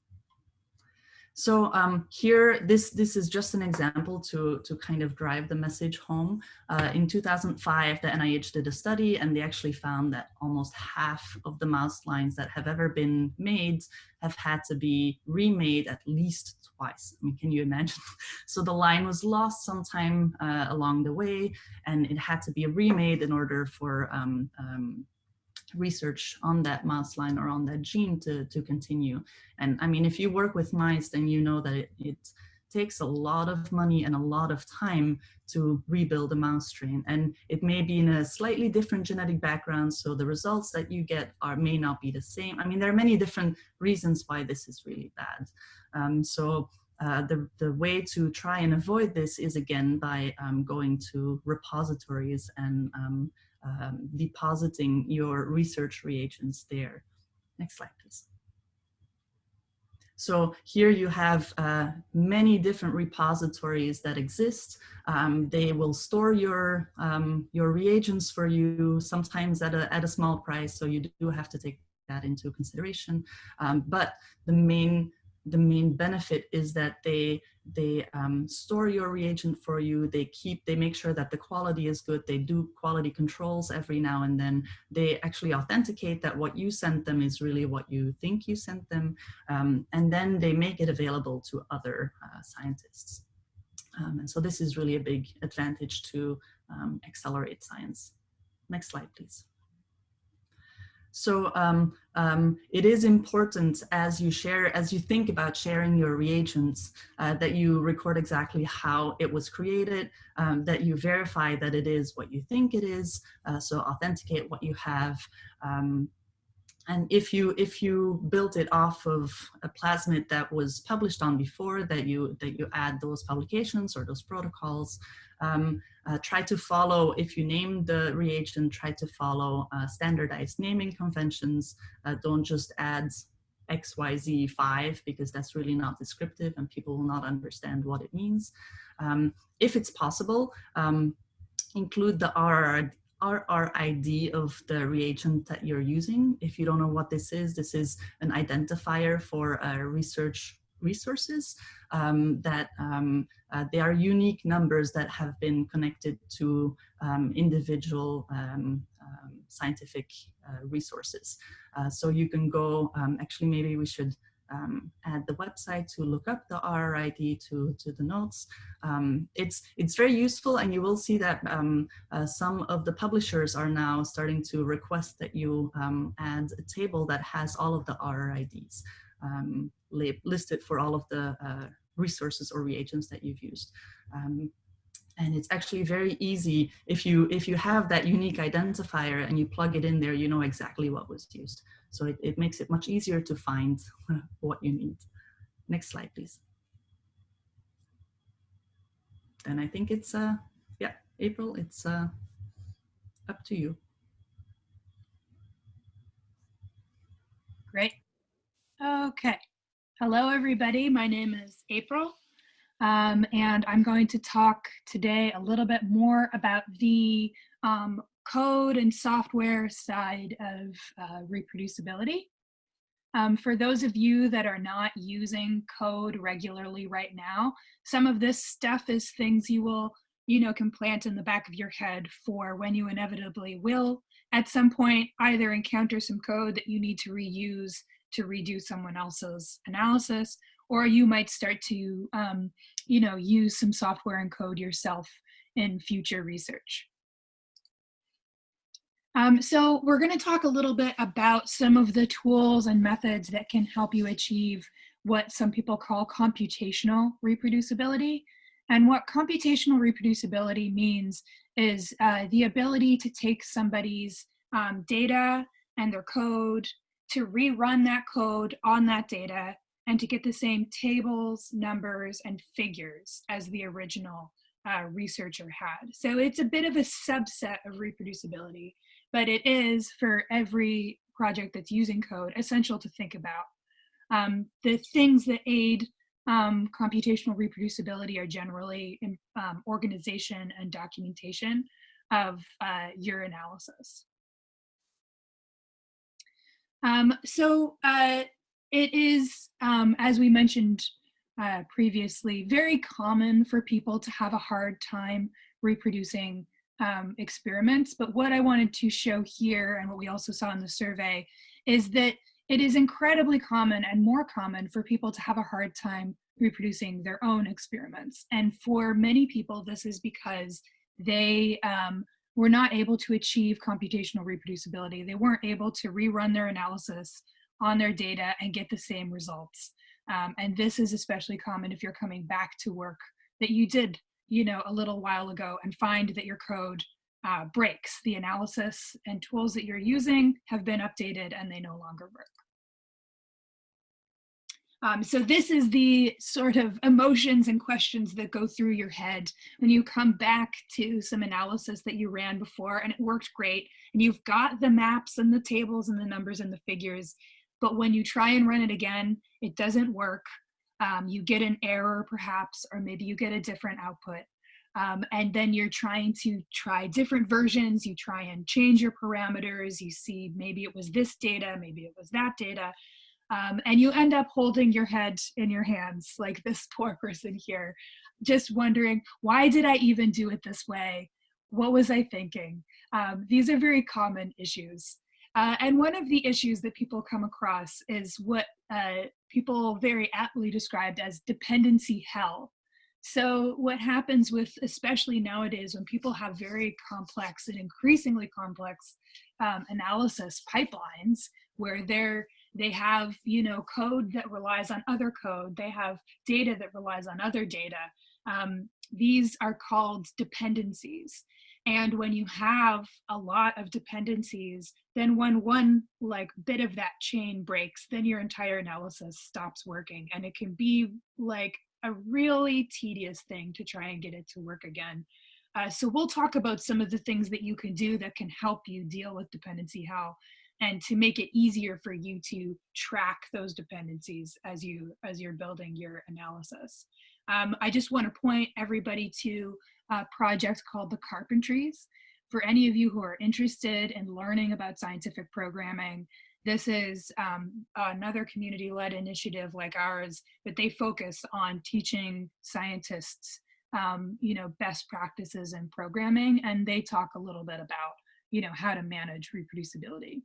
So um, here, this, this is just an example to, to kind of drive the message home. Uh, in 2005, the NIH did a study and they actually found that almost half of the mouse lines that have ever been made have had to be remade at least twice. I mean, can you imagine? so the line was lost sometime uh, along the way and it had to be remade in order for um, um, research on that mouse line or on that gene to, to continue. And I mean, if you work with mice, then you know that it, it takes a lot of money and a lot of time to rebuild a mouse strain. And it may be in a slightly different genetic background, so the results that you get are may not be the same. I mean, there are many different reasons why this is really bad. Um, so uh, the, the way to try and avoid this is again by um, going to repositories and um, um, depositing your research reagents there. Next slide, please. so here you have uh, many different repositories that exist. Um, they will store your, um, your reagents for you, sometimes at a, at a small price, so you do have to take that into consideration. Um, but the main the main benefit is that they they um, store your reagent for you. They keep they make sure that the quality is good. They do quality controls every now and then. They actually authenticate that what you sent them is really what you think you sent them um, and then they make it available to other uh, scientists. Um, and so this is really a big advantage to um, accelerate science. Next slide please so um, um, it is important as you share, as you think about sharing your reagents, uh, that you record exactly how it was created, um, that you verify that it is what you think it is, uh, so authenticate what you have. Um, and if you if you built it off of a plasmid that was published on before, that you that you add those publications or those protocols, um, uh, try to follow, if you name the reagent, try to follow uh, standardized naming conventions. Uh, don't just add XYZ5 because that's really not descriptive and people will not understand what it means. Um, if it's possible, um, include the RR, RRID of the reagent that you're using. If you don't know what this is, this is an identifier for a research resources um, that um, uh, they are unique numbers that have been connected to um, individual um, um, scientific uh, resources. Uh, so you can go, um, actually maybe we should add the website to look up the RRID to, to the notes. it's, it's very useful and you will see that uh, some of the publishers are now starting to request that you add a table that has all of the RRIDs listed for all of the uh, resources or reagents that you've used. Um, and it's actually very easy if you if you have that unique identifier and you plug it in there you know exactly what was used. So it, it makes it much easier to find what you need. Next slide please. And i think it's uh yeah april it's uh up to you. Great. Okay. Hello, everybody. My name is April, um, and I'm going to talk today a little bit more about the um, code and software side of uh, reproducibility. Um, for those of you that are not using code regularly right now, some of this stuff is things you will, you know, can plant in the back of your head for when you inevitably will at some point either encounter some code that you need to reuse to redo someone else's analysis, or you might start to, um, you know, use some software and code yourself in future research. Um, so we're going to talk a little bit about some of the tools and methods that can help you achieve what some people call computational reproducibility. And what computational reproducibility means is uh, the ability to take somebody's um, data and their code to rerun that code on that data and to get the same tables, numbers, and figures as the original uh, researcher had. So it's a bit of a subset of reproducibility, but it is for every project that's using code essential to think about. Um, the things that aid um, computational reproducibility are generally in, um, organization and documentation of uh, your analysis. Um, so uh, it is, um, as we mentioned uh, previously, very common for people to have a hard time reproducing um, experiments. But what I wanted to show here and what we also saw in the survey is that it is incredibly common and more common for people to have a hard time reproducing their own experiments. And for many people, this is because they um, were not able to achieve computational reproducibility. They weren't able to rerun their analysis on their data and get the same results. Um, and this is especially common if you're coming back to work that you did, you know, a little while ago and find that your code uh, breaks. The analysis and tools that you're using have been updated and they no longer work. Um, so this is the sort of emotions and questions that go through your head when you come back to some analysis that you ran before and it worked great and you've got the maps and the tables and the numbers and the figures, but when you try and run it again, it doesn't work. Um, you get an error perhaps, or maybe you get a different output. Um, and then you're trying to try different versions. You try and change your parameters. You see maybe it was this data, maybe it was that data. Um, and you end up holding your head in your hands like this poor person here, just wondering, why did I even do it this way? What was I thinking? Um, these are very common issues. Uh, and one of the issues that people come across is what uh, people very aptly described as dependency hell. So what happens with, especially nowadays, when people have very complex and increasingly complex um, analysis pipelines, where they're they have you know code that relies on other code, they have data that relies on other data. Um, these are called dependencies. And when you have a lot of dependencies, then when one like bit of that chain breaks, then your entire analysis stops working. And it can be like a really tedious thing to try and get it to work again. Uh, so we'll talk about some of the things that you can do that can help you deal with dependency hell and to make it easier for you to track those dependencies as you as you're building your analysis. Um, I just want to point everybody to a project called the Carpentries. For any of you who are interested in learning about scientific programming, this is um, another community-led initiative like ours, but they focus on teaching scientists, um, you know, best practices in programming, and they talk a little bit about, you know, how to manage reproducibility.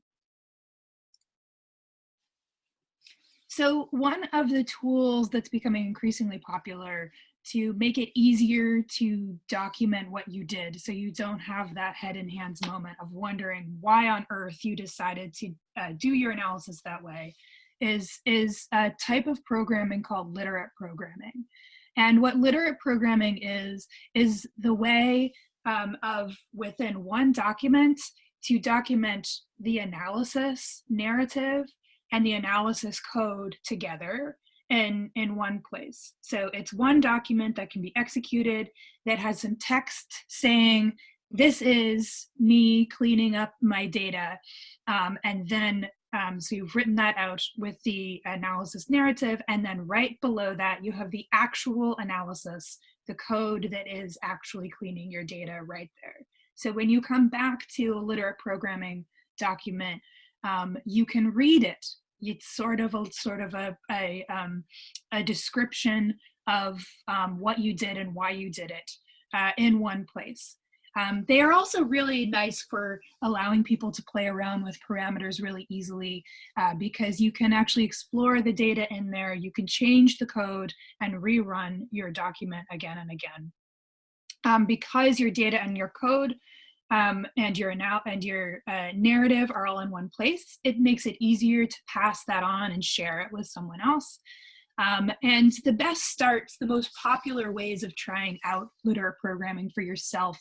So one of the tools that's becoming increasingly popular to make it easier to document what you did so you don't have that head in hands moment of wondering why on earth you decided to uh, do your analysis that way is is a type of programming called literate programming. And what literate programming is is the way um, of within one document to document the analysis narrative and the analysis code together in, in one place. So it's one document that can be executed that has some text saying, this is me cleaning up my data. Um, and then, um, so you've written that out with the analysis narrative. And then right below that, you have the actual analysis, the code that is actually cleaning your data right there. So when you come back to a literate programming document, um, you can read it it's sort of a sort of a a, um, a description of um, what you did and why you did it uh, in one place. Um, they are also really nice for allowing people to play around with parameters really easily uh, because you can actually explore the data in there, you can change the code and rerun your document again and again. Um, because your data and your code um, and your now and your uh, narrative are all in one place, it makes it easier to pass that on and share it with someone else. Um, and the best starts, the most popular ways of trying out literate programming for yourself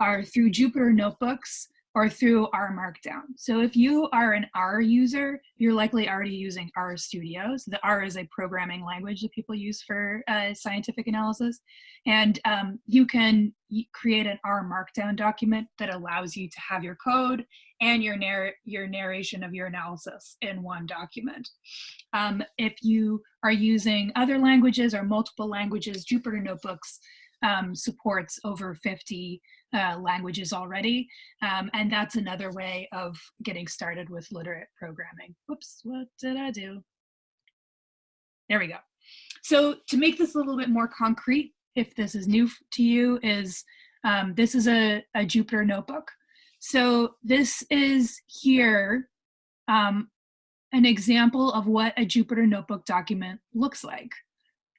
are through Jupyter Notebooks or through R Markdown. So if you are an R user, you're likely already using R Studio. So the R is a programming language that people use for uh, scientific analysis. And um, you can create an R Markdown document that allows you to have your code and your, narr your narration of your analysis in one document. Um, if you are using other languages or multiple languages, Jupyter Notebooks um, supports over 50 uh, languages already. Um, and that's another way of getting started with literate programming. Whoops, what did I do? There we go. So to make this a little bit more concrete, if this is new to you, is um, this is a, a Jupyter notebook. So this is here um, an example of what a Jupyter notebook document looks like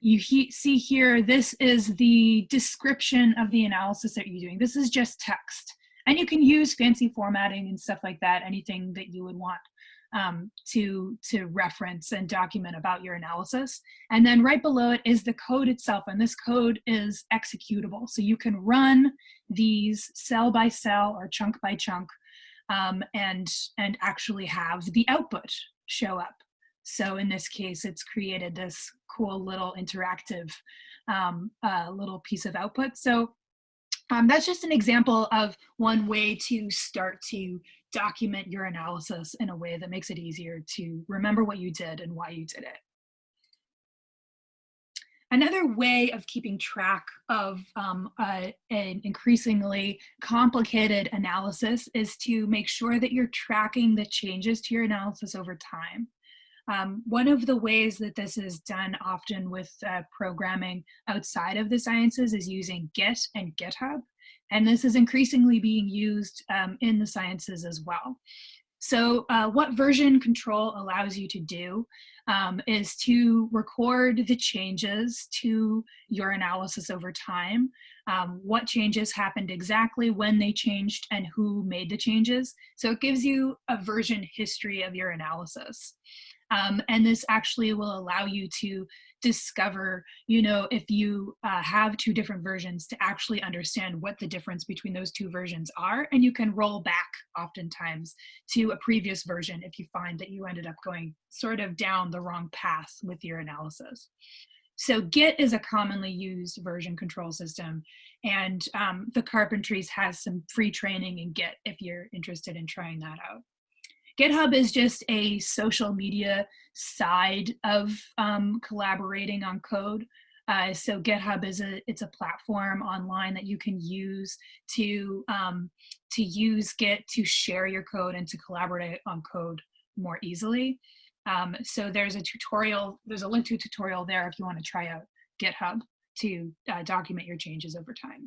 you he see here, this is the description of the analysis that you're doing. This is just text. And you can use fancy formatting and stuff like that, anything that you would want um, to, to reference and document about your analysis. And then right below it is the code itself, and this code is executable. So you can run these cell by cell or chunk by chunk um, and, and actually have the output show up. So in this case, it's created this cool little interactive um, uh, little piece of output. So um, that's just an example of one way to start to document your analysis in a way that makes it easier to remember what you did and why you did it. Another way of keeping track of um, an increasingly complicated analysis is to make sure that you're tracking the changes to your analysis over time. Um, one of the ways that this is done often with uh, programming outside of the sciences is using Git and GitHub. And this is increasingly being used um, in the sciences as well. So uh, what version control allows you to do um, is to record the changes to your analysis over time, um, what changes happened exactly, when they changed, and who made the changes. So it gives you a version history of your analysis. Um, and this actually will allow you to discover, you know, if you uh, have two different versions to actually understand what the difference between those two versions are. And you can roll back oftentimes to a previous version if you find that you ended up going sort of down the wrong path with your analysis. So Git is a commonly used version control system and um, the Carpentries has some free training in Git if you're interested in trying that out. GitHub is just a social media side of um, collaborating on code. Uh, so GitHub is a it's a platform online that you can use to um, to use Git to share your code and to collaborate on code more easily. Um, so there's a tutorial, there's a link to a tutorial there if you want to try out GitHub to uh, document your changes over time.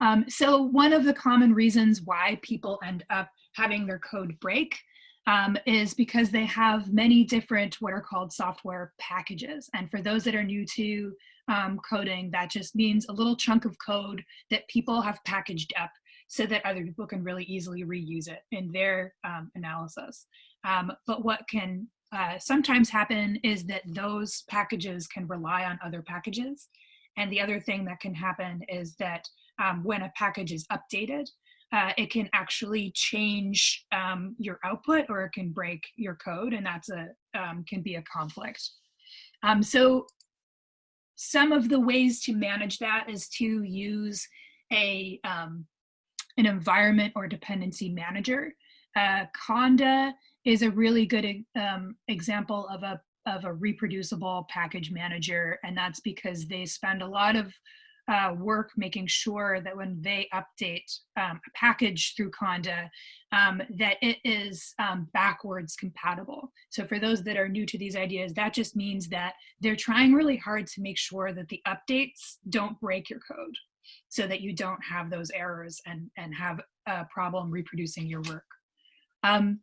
Um, so one of the common reasons why people end up having their code break um, is because they have many different what are called software packages. And for those that are new to um, coding, that just means a little chunk of code that people have packaged up so that other people can really easily reuse it in their um, analysis. Um, but what can uh, sometimes happen is that those packages can rely on other packages. And the other thing that can happen is that um, when a package is updated, uh, it can actually change um, your output or it can break your code and that's a um, can be a conflict. Um, so some of the ways to manage that is to use a um, an environment or dependency manager. Uh, Conda is a really good um, example of a of a reproducible package manager and that's because they spend a lot of uh, work making sure that when they update um, a package through Conda, um, that it is um, backwards compatible. So for those that are new to these ideas, that just means that they're trying really hard to make sure that the updates don't break your code so that you don't have those errors and, and have a problem reproducing your work. Um,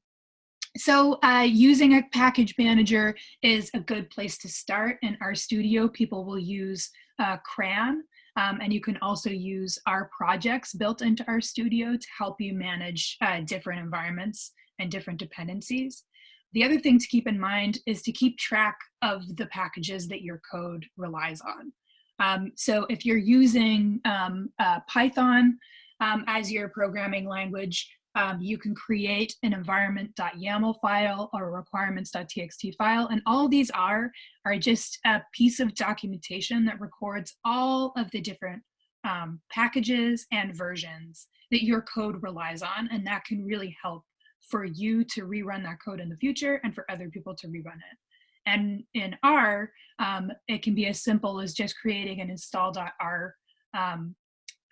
so uh, using a package manager is a good place to start. In RStudio, people will use uh, CRAN, um, and you can also use our projects built into RStudio to help you manage uh, different environments and different dependencies. The other thing to keep in mind is to keep track of the packages that your code relies on. Um, so if you're using um, uh, Python um, as your programming language, um, you can create an environment.yaml file or requirements.txt file. And all these are, are just a piece of documentation that records all of the different um, packages and versions that your code relies on. And that can really help for you to rerun that code in the future and for other people to rerun it. And in R, um, it can be as simple as just creating an install.r um,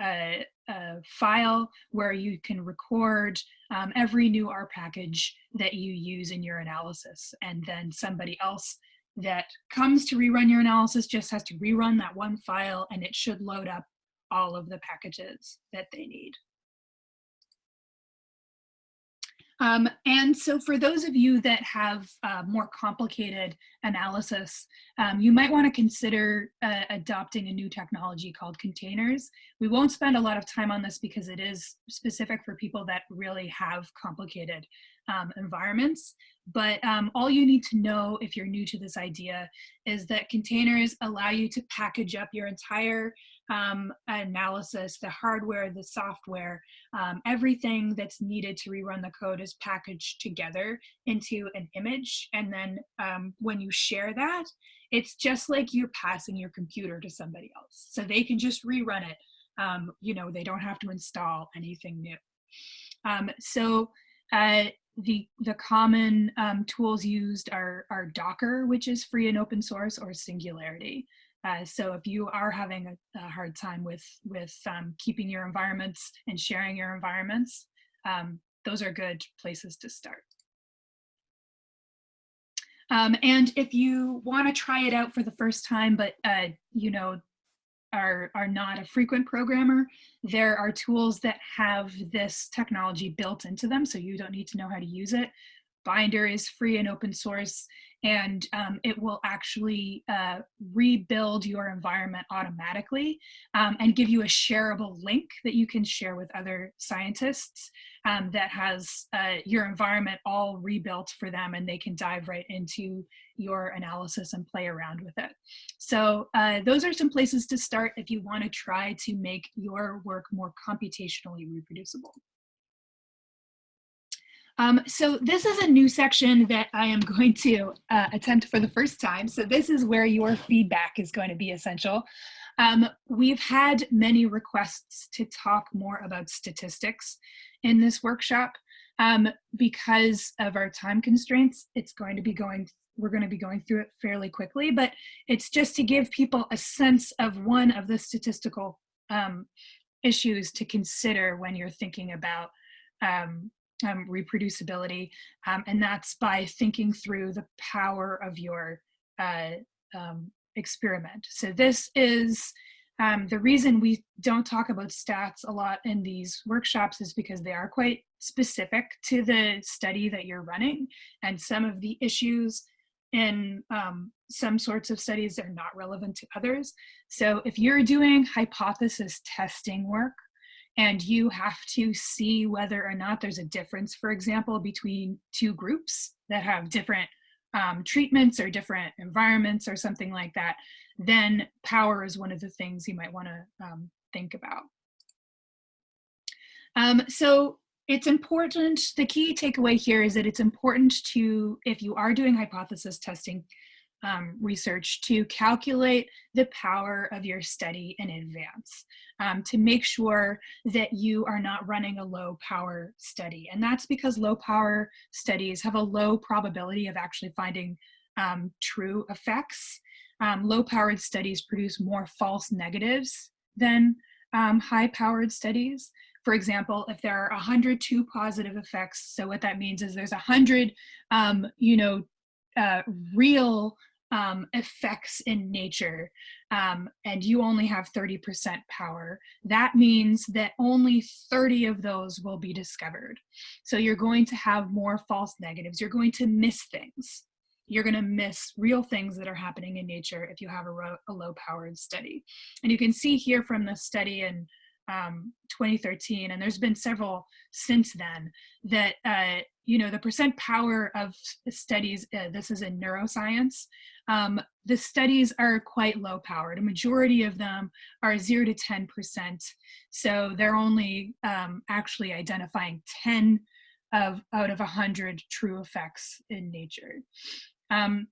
a, a, file where you can record um, every new R package that you use in your analysis. And then somebody else that comes to rerun your analysis just has to rerun that one file and it should load up all of the packages that they need. Um, and so for those of you that have uh, more complicated analysis, um, you might want to consider uh, adopting a new technology called containers. We won't spend a lot of time on this because it is specific for people that really have complicated um, environments. But um, all you need to know if you're new to this idea is that containers allow you to package up your entire um, analysis, the hardware, the software, um, everything that's needed to rerun the code is packaged together into an image. And then um, when you share that, it's just like you're passing your computer to somebody else. So they can just rerun it. Um, you know, they don't have to install anything new. Um, so uh, the, the common um, tools used are, are Docker, which is free and open source, or Singularity. Uh, so if you are having a, a hard time with, with um, keeping your environments and sharing your environments, um, those are good places to start. Um, and if you want to try it out for the first time, but uh, you know are are not a frequent programmer, there are tools that have this technology built into them, so you don't need to know how to use it. Binder is free and open source, and um, it will actually uh, rebuild your environment automatically um, and give you a shareable link that you can share with other scientists um, that has uh, your environment all rebuilt for them and they can dive right into your analysis and play around with it. So uh, those are some places to start if you want to try to make your work more computationally reproducible. Um, so this is a new section that I am going to uh, attempt for the first time. So this is where your feedback is going to be essential. Um, we've had many requests to talk more about statistics in this workshop. Um, because of our time constraints, it's going to be going, we're going to be going through it fairly quickly, but it's just to give people a sense of one of the statistical um, issues to consider when you're thinking about um, um, reproducibility, um, and that's by thinking through the power of your uh, um, experiment. So this is um, the reason we don't talk about stats a lot in these workshops is because they are quite specific to the study that you're running, and some of the issues in um, some sorts of studies are not relevant to others. So if you're doing hypothesis testing work, and you have to see whether or not there's a difference, for example, between two groups that have different um, treatments or different environments or something like that, then power is one of the things you might want to um, think about. Um, so it's important, the key takeaway here is that it's important to, if you are doing hypothesis testing, um, research to calculate the power of your study in advance um, to make sure that you are not running a low power study. And that's because low power studies have a low probability of actually finding um, true effects. Um, low powered studies produce more false negatives than um, high powered studies. For example, if there are 102 positive effects, so what that means is there's 100, um, you know, uh, real um, effects in nature um, and you only have 30% power, that means that only 30 of those will be discovered. So you're going to have more false negatives. You're going to miss things. You're going to miss real things that are happening in nature if you have a, a low powered study. And you can see here from the study in um, 2013, and there's been several since then, that uh, you know the percent power of studies. Uh, this is in neuroscience. Um, the studies are quite low powered. A majority of them are zero to 10 percent. So they're only um, actually identifying 10 of out of 100 true effects in nature. Um,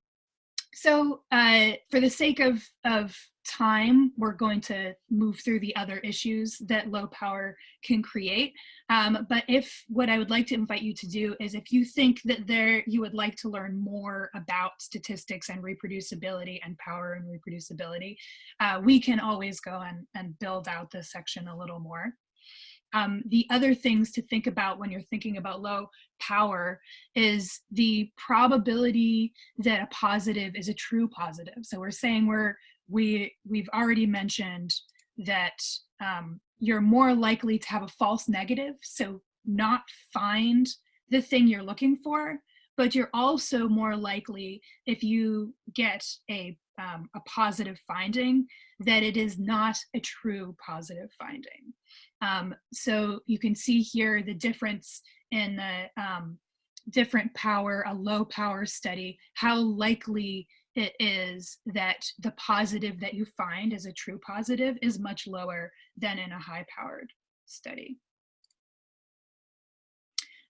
so uh, for the sake of, of time, we're going to move through the other issues that low power can create. Um, but if what I would like to invite you to do is if you think that there you would like to learn more about statistics and reproducibility and power and reproducibility, uh, we can always go and, and build out this section a little more. Um, the other things to think about when you're thinking about low power is the probability that a positive is a true positive. So we're saying we're, we, we've already mentioned that um, you're more likely to have a false negative, so not find the thing you're looking for, but you're also more likely if you get a, um, a positive finding that it is not a true positive finding. Um, so you can see here the difference in the um, different power, a low power study, how likely it is that the positive that you find as a true positive is much lower than in a high powered study.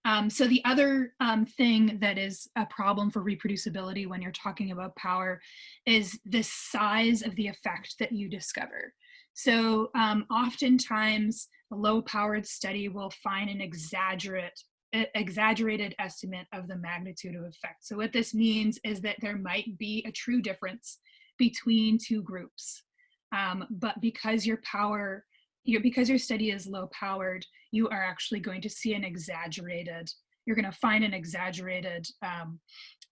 Um, so the other um, thing that is a problem for reproducibility when you're talking about power is the size of the effect that you discover. So um, oftentimes a low powered study will find an exaggerate exaggerated estimate of the magnitude of effect. So what this means is that there might be a true difference between two groups. Um, but because your power, your, because your study is low powered, you are actually going to see an exaggerated, you're going to find an exaggerated um,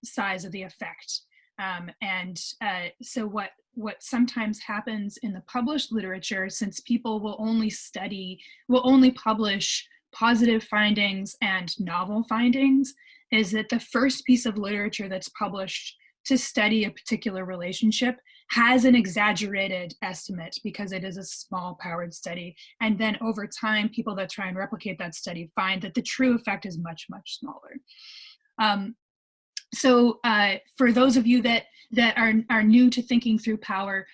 size of the effect. Um, and uh, so what what sometimes happens in the published literature, since people will only study, will only publish positive findings and novel findings, is that the first piece of literature that's published to study a particular relationship has an exaggerated estimate because it is a small powered study. And then over time, people that try and replicate that study find that the true effect is much, much smaller. Um, so uh, for those of you that, that are, are new to thinking through power,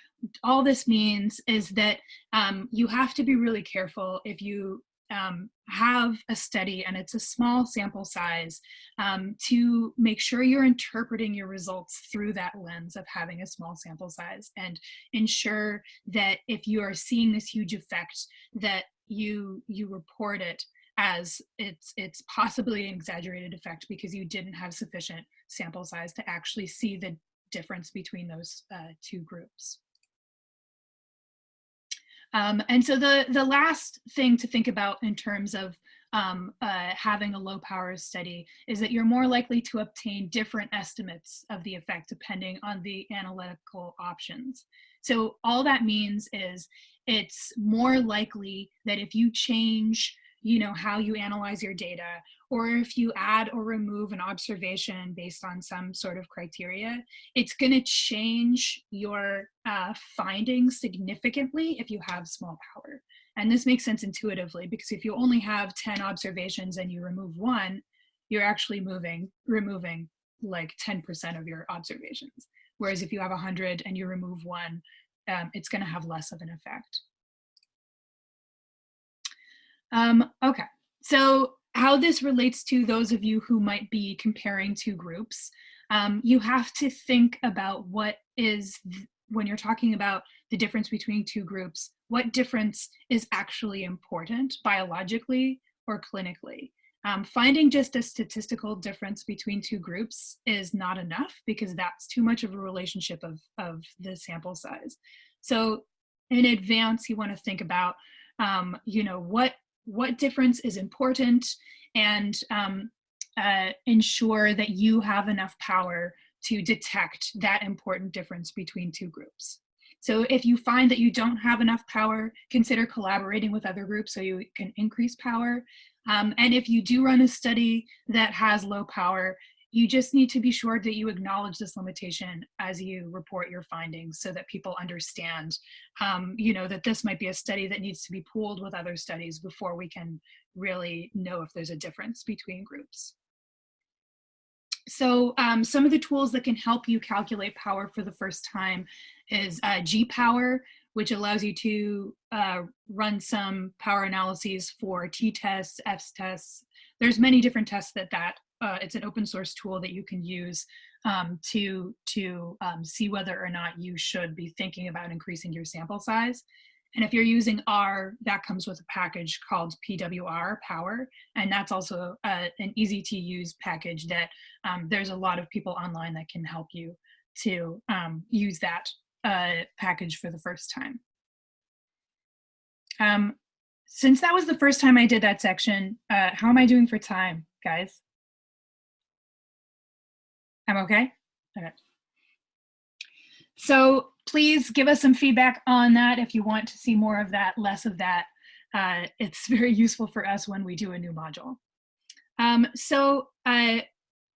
all this means is that um, you have to be really careful if you um, have a study and it's a small sample size um, to make sure you're interpreting your results through that lens of having a small sample size and ensure that if you are seeing this huge effect that you you report it as it's it's possibly an exaggerated effect because you didn't have sufficient sample size to actually see the difference between those uh, two groups. Um, and so the, the last thing to think about in terms of um, uh, having a low power study is that you're more likely to obtain different estimates of the effect depending on the analytical options. So all that means is it's more likely that if you change you know how you analyze your data or if you add or remove an observation based on some sort of criteria, it's going to change your uh, findings significantly if you have small power. And this makes sense intuitively because if you only have 10 observations and you remove one, you're actually moving, removing like 10% of your observations. Whereas if you have 100 and you remove one, um, it's going to have less of an effect. Um, okay, so how this relates to those of you who might be comparing two groups, um, you have to think about what is, when you're talking about the difference between two groups, what difference is actually important biologically or clinically. Um, finding just a statistical difference between two groups is not enough because that's too much of a relationship of, of the sample size. So in advance, you want to think about, um, you know, what what difference is important and um, uh, ensure that you have enough power to detect that important difference between two groups. So if you find that you don't have enough power, consider collaborating with other groups so you can increase power. Um, and if you do run a study that has low power, you just need to be sure that you acknowledge this limitation as you report your findings so that people understand, um, you know, that this might be a study that needs to be pooled with other studies before we can really know if there's a difference between groups. So um, some of the tools that can help you calculate power for the first time is uh, G-Power, which allows you to uh, run some power analyses for t-tests, f-tests. There's many different tests that that uh, it's an open source tool that you can use um, to, to um, see whether or not you should be thinking about increasing your sample size. And if you're using R, that comes with a package called PWR Power. And that's also uh, an easy to use package that um, there's a lot of people online that can help you to um, use that uh, package for the first time. Um, since that was the first time I did that section, uh, how am I doing for time, guys? I'm okay? Okay. So please give us some feedback on that if you want to see more of that, less of that. Uh, it's very useful for us when we do a new module. Um, so uh,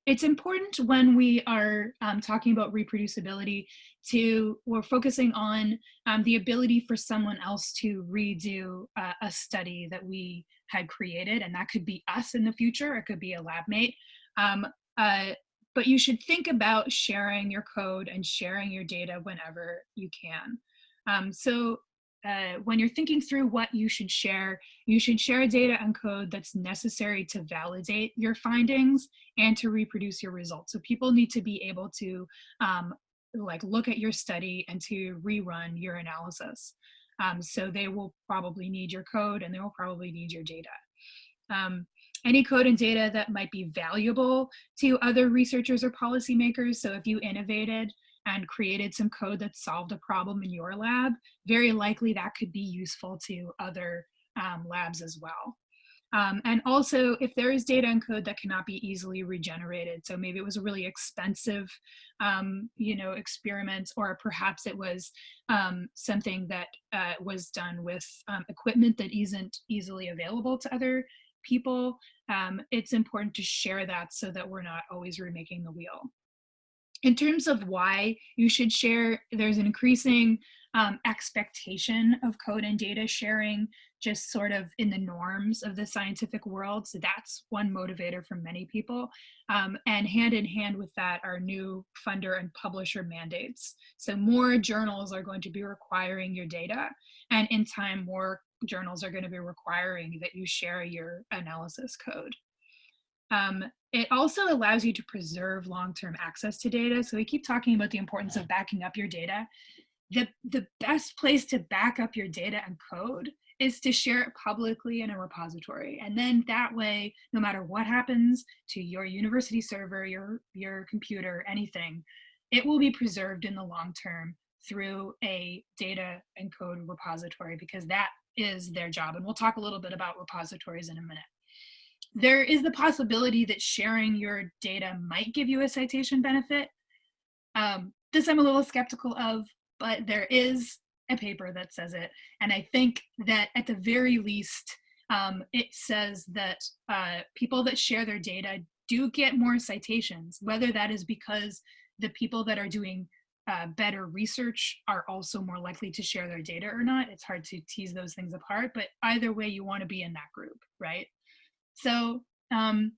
it's important when we are um, talking about reproducibility to, we're focusing on um, the ability for someone else to redo uh, a study that we had created, and that could be us in the future, it could be a lab mate. But you should think about sharing your code and sharing your data whenever you can. Um, so uh, when you're thinking through what you should share, you should share data and code that's necessary to validate your findings and to reproduce your results. So people need to be able to um, like look at your study and to rerun your analysis. Um, so they will probably need your code and they will probably need your data. Um, any code and data that might be valuable to other researchers or policymakers. So if you innovated and created some code that solved a problem in your lab, very likely that could be useful to other um, labs as well. Um, and also, if there is data and code that cannot be easily regenerated, so maybe it was a really expensive, um, you know, experiment, or perhaps it was um, something that uh, was done with um, equipment that isn't easily available to other people, um, it's important to share that so that we're not always remaking the wheel. In terms of why you should share, there's an increasing um, expectation of code and data sharing just sort of in the norms of the scientific world. So that's one motivator for many people. Um, and hand in hand with that are new funder and publisher mandates. So more journals are going to be requiring your data and in time more journals are going to be requiring that you share your analysis code. Um, it also allows you to preserve long-term access to data. So we keep talking about the importance of backing up your data. The, the best place to back up your data and code is to share it publicly in a repository. And then that way, no matter what happens to your university server, your, your computer, anything, it will be preserved in the long term through a data and code repository because that is their job. And we'll talk a little bit about repositories in a minute. There is the possibility that sharing your data might give you a citation benefit. Um, this I'm a little skeptical of, but there is a paper that says it. And I think that at the very least, um, it says that uh, people that share their data do get more citations, whether that is because the people that are doing uh, better research are also more likely to share their data or not. It's hard to tease those things apart, but either way, you want to be in that group, right? So um,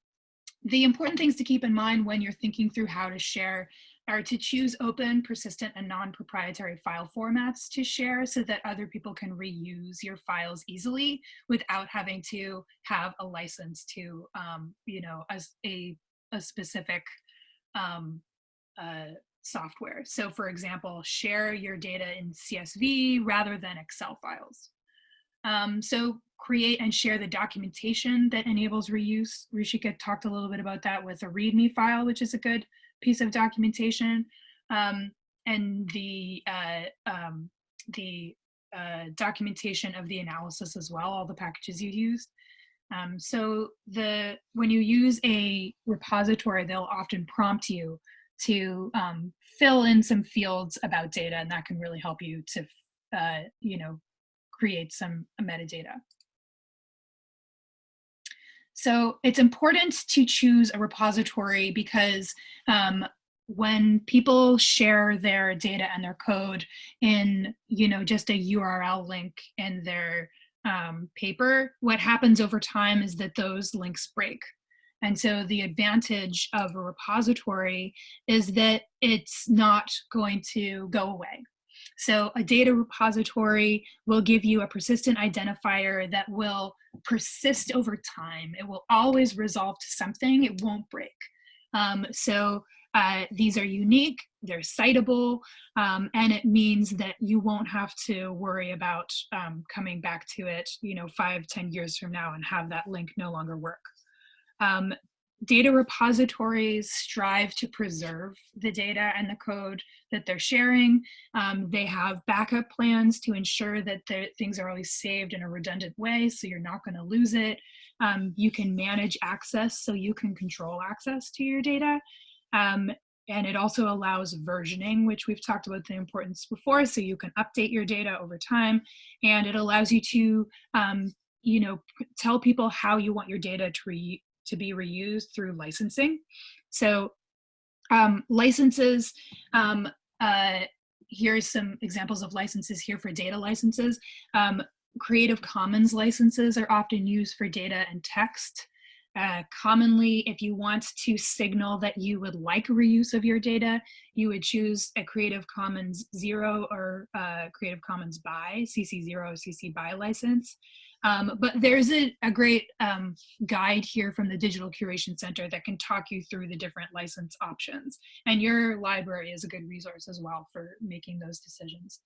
the important things to keep in mind when you're thinking through how to share are to choose open, persistent, and non-proprietary file formats to share so that other people can reuse your files easily without having to have a license to, um, you know, as a, a specific um, uh, software. So for example, share your data in CSV rather than Excel files. Um, so create and share the documentation that enables reuse. Ruchika talked a little bit about that with a README file, which is a good piece of documentation. Um, and the, uh, um, the uh, documentation of the analysis as well, all the packages you used. Um, so the when you use a repository, they'll often prompt you to um, fill in some fields about data and that can really help you to, uh, you know, create some metadata. So it's important to choose a repository because um, when people share their data and their code in, you know, just a URL link in their um, paper, what happens over time is that those links break. And so the advantage of a repository is that it's not going to go away. So a data repository will give you a persistent identifier that will persist over time. It will always resolve to something, it won't break. Um, so uh, these are unique, they're citable, um, and it means that you won't have to worry about um, coming back to it, you know, five, ten years from now and have that link no longer work. Um, data repositories strive to preserve the data and the code that they're sharing. Um, they have backup plans to ensure that the things are always saved in a redundant way so you're not going to lose it. Um, you can manage access so you can control access to your data. Um, and it also allows versioning, which we've talked about the importance before, so you can update your data over time. And it allows you to um, you know, tell people how you want your data to, re to be reused through licensing. So um, licenses, um, uh, here's some examples of licenses here for data licenses. Um, Creative Commons licenses are often used for data and text. Uh, commonly, if you want to signal that you would like reuse of your data, you would choose a Creative Commons Zero or uh, Creative Commons BY, CC0 CC BY license. Um, but there's a, a great um, guide here from the Digital Curation Center that can talk you through the different license options. And your library is a good resource as well for making those decisions.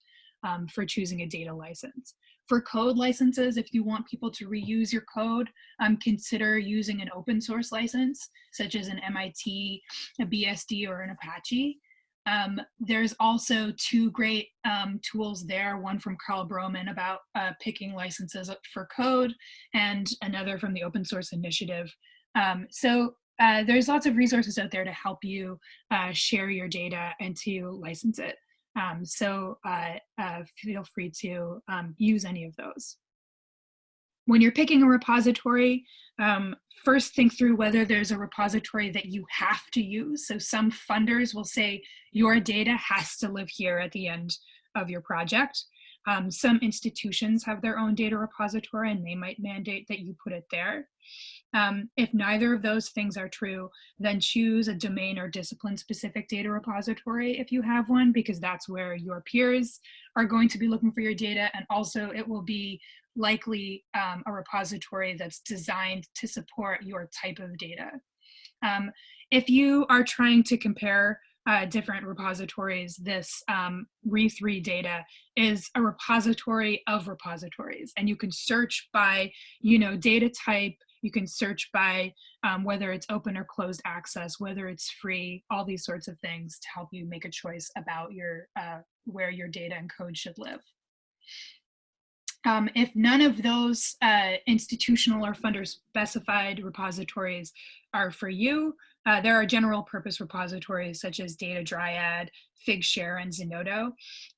um, for choosing a data license. For code licenses, if you want people to reuse your code, um, consider using an open source license, such as an MIT, a BSD, or an Apache. Um, there's also two great um, tools there, one from Karl Broman about uh, picking licenses for code and another from the Open Source Initiative. Um, so uh, there's lots of resources out there to help you uh, share your data and to license it. Um, so uh, uh, feel free to um, use any of those. When you're picking a repository, um, first think through whether there's a repository that you have to use. So some funders will say your data has to live here at the end of your project. Um, some institutions have their own data repository and they might mandate that you put it there. Um, if neither of those things are true, then choose a domain or discipline specific data repository if you have one, because that's where your peers are going to be looking for your data. And also it will be likely um, a repository that's designed to support your type of data. Um, if you are trying to compare uh, different repositories, this um, Re3 data is a repository of repositories. And you can search by, you know, data type, you can search by um, whether it's open or closed access, whether it's free, all these sorts of things to help you make a choice about your uh, where your data and code should live. Um, if none of those uh, institutional or funder specified repositories are for you, uh, there are general purpose repositories such as Data Dryad, Figshare, and Zenodo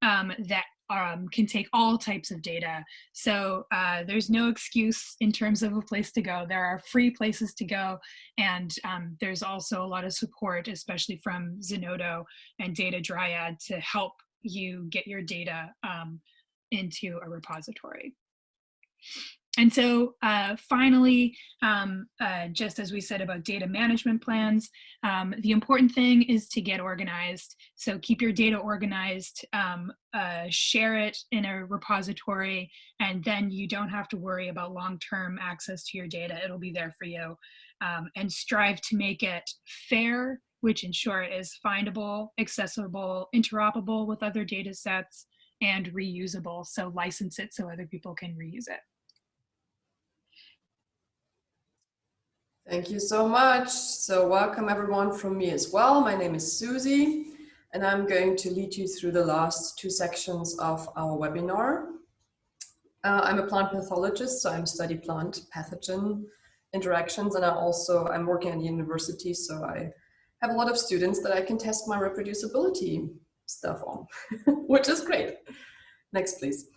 um, that um, can take all types of data. So uh, there's no excuse in terms of a place to go. There are free places to go. And um, there's also a lot of support, especially from Zenodo and Data Dryad to help you get your data um, into a repository. And so uh, finally, um, uh, just as we said about data management plans, um, the important thing is to get organized. So keep your data organized, um, uh, share it in a repository, and then you don't have to worry about long-term access to your data. It'll be there for you. Um, and strive to make it fair, which in short is findable, accessible, interoperable with other data sets, and reusable. So license it so other people can reuse it. Thank you so much. So welcome everyone from me as well. My name is Susie and I'm going to lead you through the last two sections of our webinar. Uh, I'm a plant pathologist, so I'm study plant pathogen interactions and I also, I'm working at the university, so I have a lot of students that I can test my reproducibility stuff on, which is great. Next, please.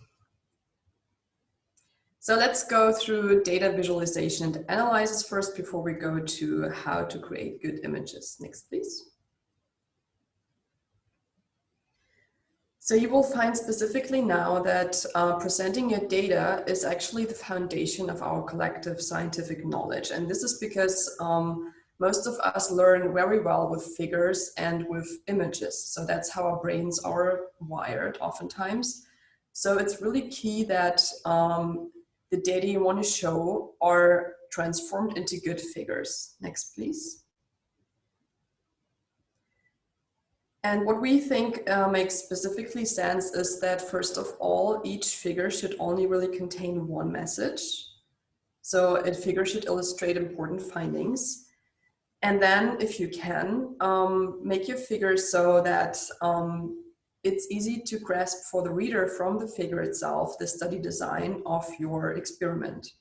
So let's go through data visualization and analysis first before we go to how to create good images. Next, please. So you will find specifically now that uh, presenting your data is actually the foundation of our collective scientific knowledge. And this is because um, most of us learn very well with figures and with images. So that's how our brains are wired oftentimes. So it's really key that um, the data you want to show are transformed into good figures. Next, please. And what we think uh, makes specifically sense is that first of all, each figure should only really contain one message. So a figure should illustrate important findings. And then if you can, um, make your figure so that um, it's easy to grasp for the reader from the figure itself the study design of your experiment.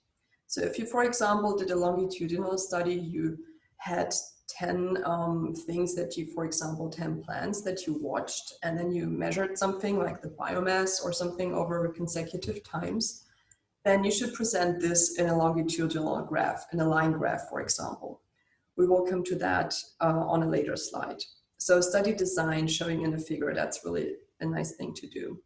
So if you, for example, did a longitudinal study, you had 10 um, things that you, for example, 10 plants that you watched, and then you measured something like the biomass or something over consecutive times, then you should present this in a longitudinal graph, in a line graph, for example. We will come to that uh, on a later slide. So study design showing in a figure, that's really a nice thing to do.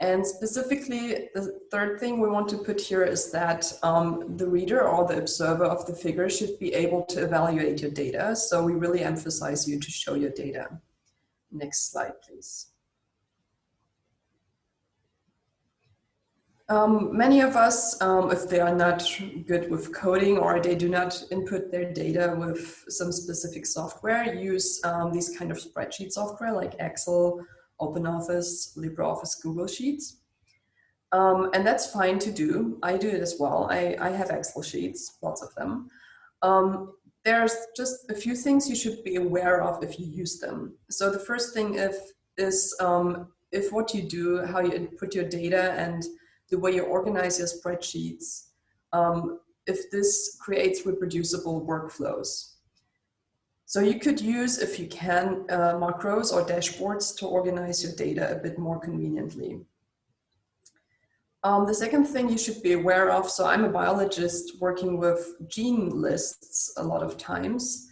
And specifically, the third thing we want to put here is that um, the reader or the observer of the figure should be able to evaluate your data. So we really emphasize you to show your data. Next slide, please. Um, many of us, um, if they are not good with coding or they do not input their data with some specific software, use um, these kind of spreadsheet software like Excel OpenOffice, LibreOffice, Google Sheets. Um, and that's fine to do. I do it as well. I, I have Excel sheets, lots of them. Um, there's just a few things you should be aware of if you use them. So the first thing if, is um, if what you do, how you input your data and the way you organize your spreadsheets, um, if this creates reproducible workflows. So you could use, if you can, uh, macros or dashboards to organize your data a bit more conveniently. Um, the second thing you should be aware of, so I'm a biologist working with gene lists a lot of times,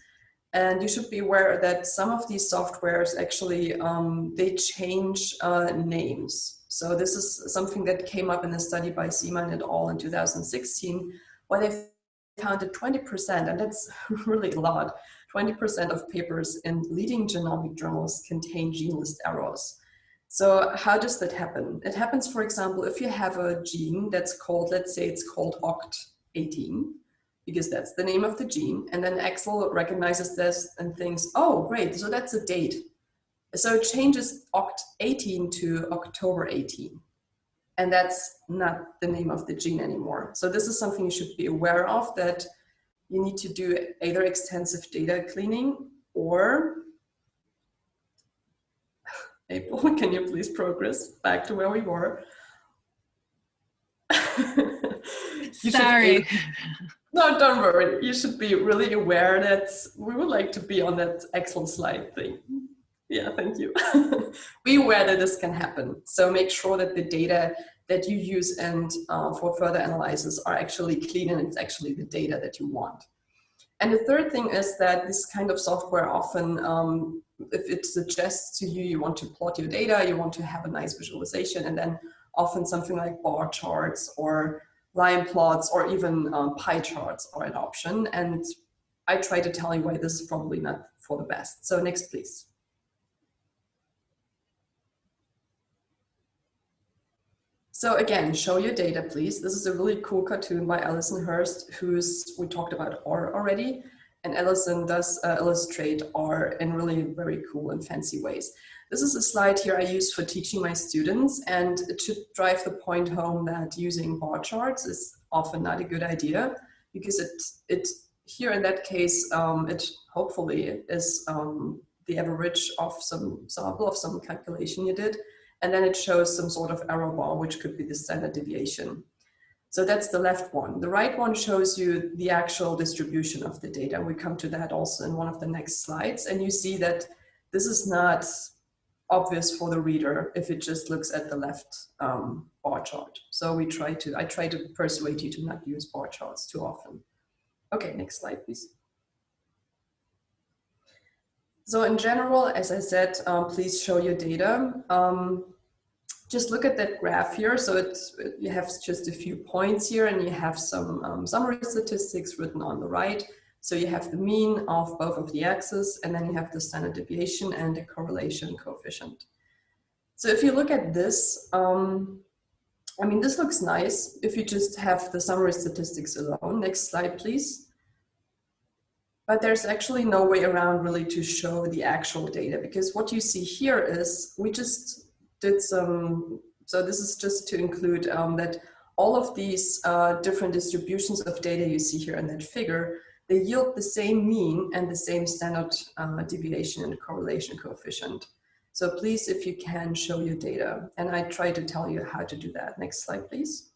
and you should be aware that some of these softwares actually, um, they change uh, names. So this is something that came up in a study by Ziemann et al. in 2016, where they found that 20%, and that's really a lot, 20% of papers in leading genomic journals contain gene list errors. So how does that happen? It happens, for example, if you have a gene that's called, let's say it's called OCT18, because that's the name of the gene, and then Excel recognizes this and thinks, oh, great, so that's a date. So it changes OCT18 to October 18, and that's not the name of the gene anymore. So this is something you should be aware of, that you need to do either extensive data cleaning or April, can you please progress back to where we were? Sorry. no, don't worry. You should be really aware that we would like to be on that Excel slide thing. Yeah, thank you. be aware that this can happen. So make sure that the data that you use and uh, for further analysis are actually clean and it's actually the data that you want. And the third thing is that this kind of software often um, if it suggests to you, you want to plot your data, you want to have a nice visualization, and then often something like bar charts or line plots or even um, pie charts are an option. And I try to tell you why this is probably not for the best. So next, please. So again, show your data, please. This is a really cool cartoon by Allison Horst, who's we talked about R already and Allison does uh, illustrate R in really very cool and fancy ways. This is a slide here I use for teaching my students and it should drive the point home that using bar charts is often not a good idea because it, it here in that case, um, it hopefully is um, the average of some sample of some calculation you did. And then it shows some sort of error bar, which could be the standard deviation. So that's the left one. The right one shows you the actual distribution of the data. We come to that also in one of the next slides. And you see that this is not obvious for the reader if it just looks at the left um, bar chart. So we try to, I try to persuade you to not use bar charts too often. Okay, next slide, please. So in general, as I said, um, please show your data. Um, just look at that graph here. So it's, you have just a few points here and you have some um, summary statistics written on the right. So you have the mean of both of the axes and then you have the standard deviation and the correlation coefficient. So if you look at this, um, I mean, this looks nice if you just have the summary statistics alone. Next slide, please. But there's actually no way around really to show the actual data because what you see here is we just did some, so this is just to include um, that all of these uh, different distributions of data you see here in that figure, they yield the same mean and the same standard uh, deviation and correlation coefficient. So please, if you can, show your data. And I try to tell you how to do that. Next slide, please.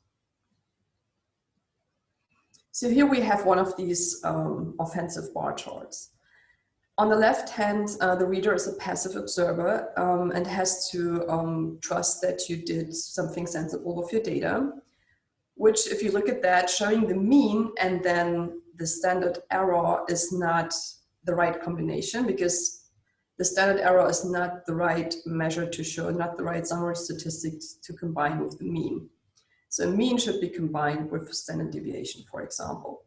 So here we have one of these um, offensive bar charts. On the left hand, uh, the reader is a passive observer um, and has to um, trust that you did something sensible with your data, which if you look at that, showing the mean and then the standard error is not the right combination because the standard error is not the right measure to show, not the right summary statistics to combine with the mean. So mean should be combined with standard deviation, for example.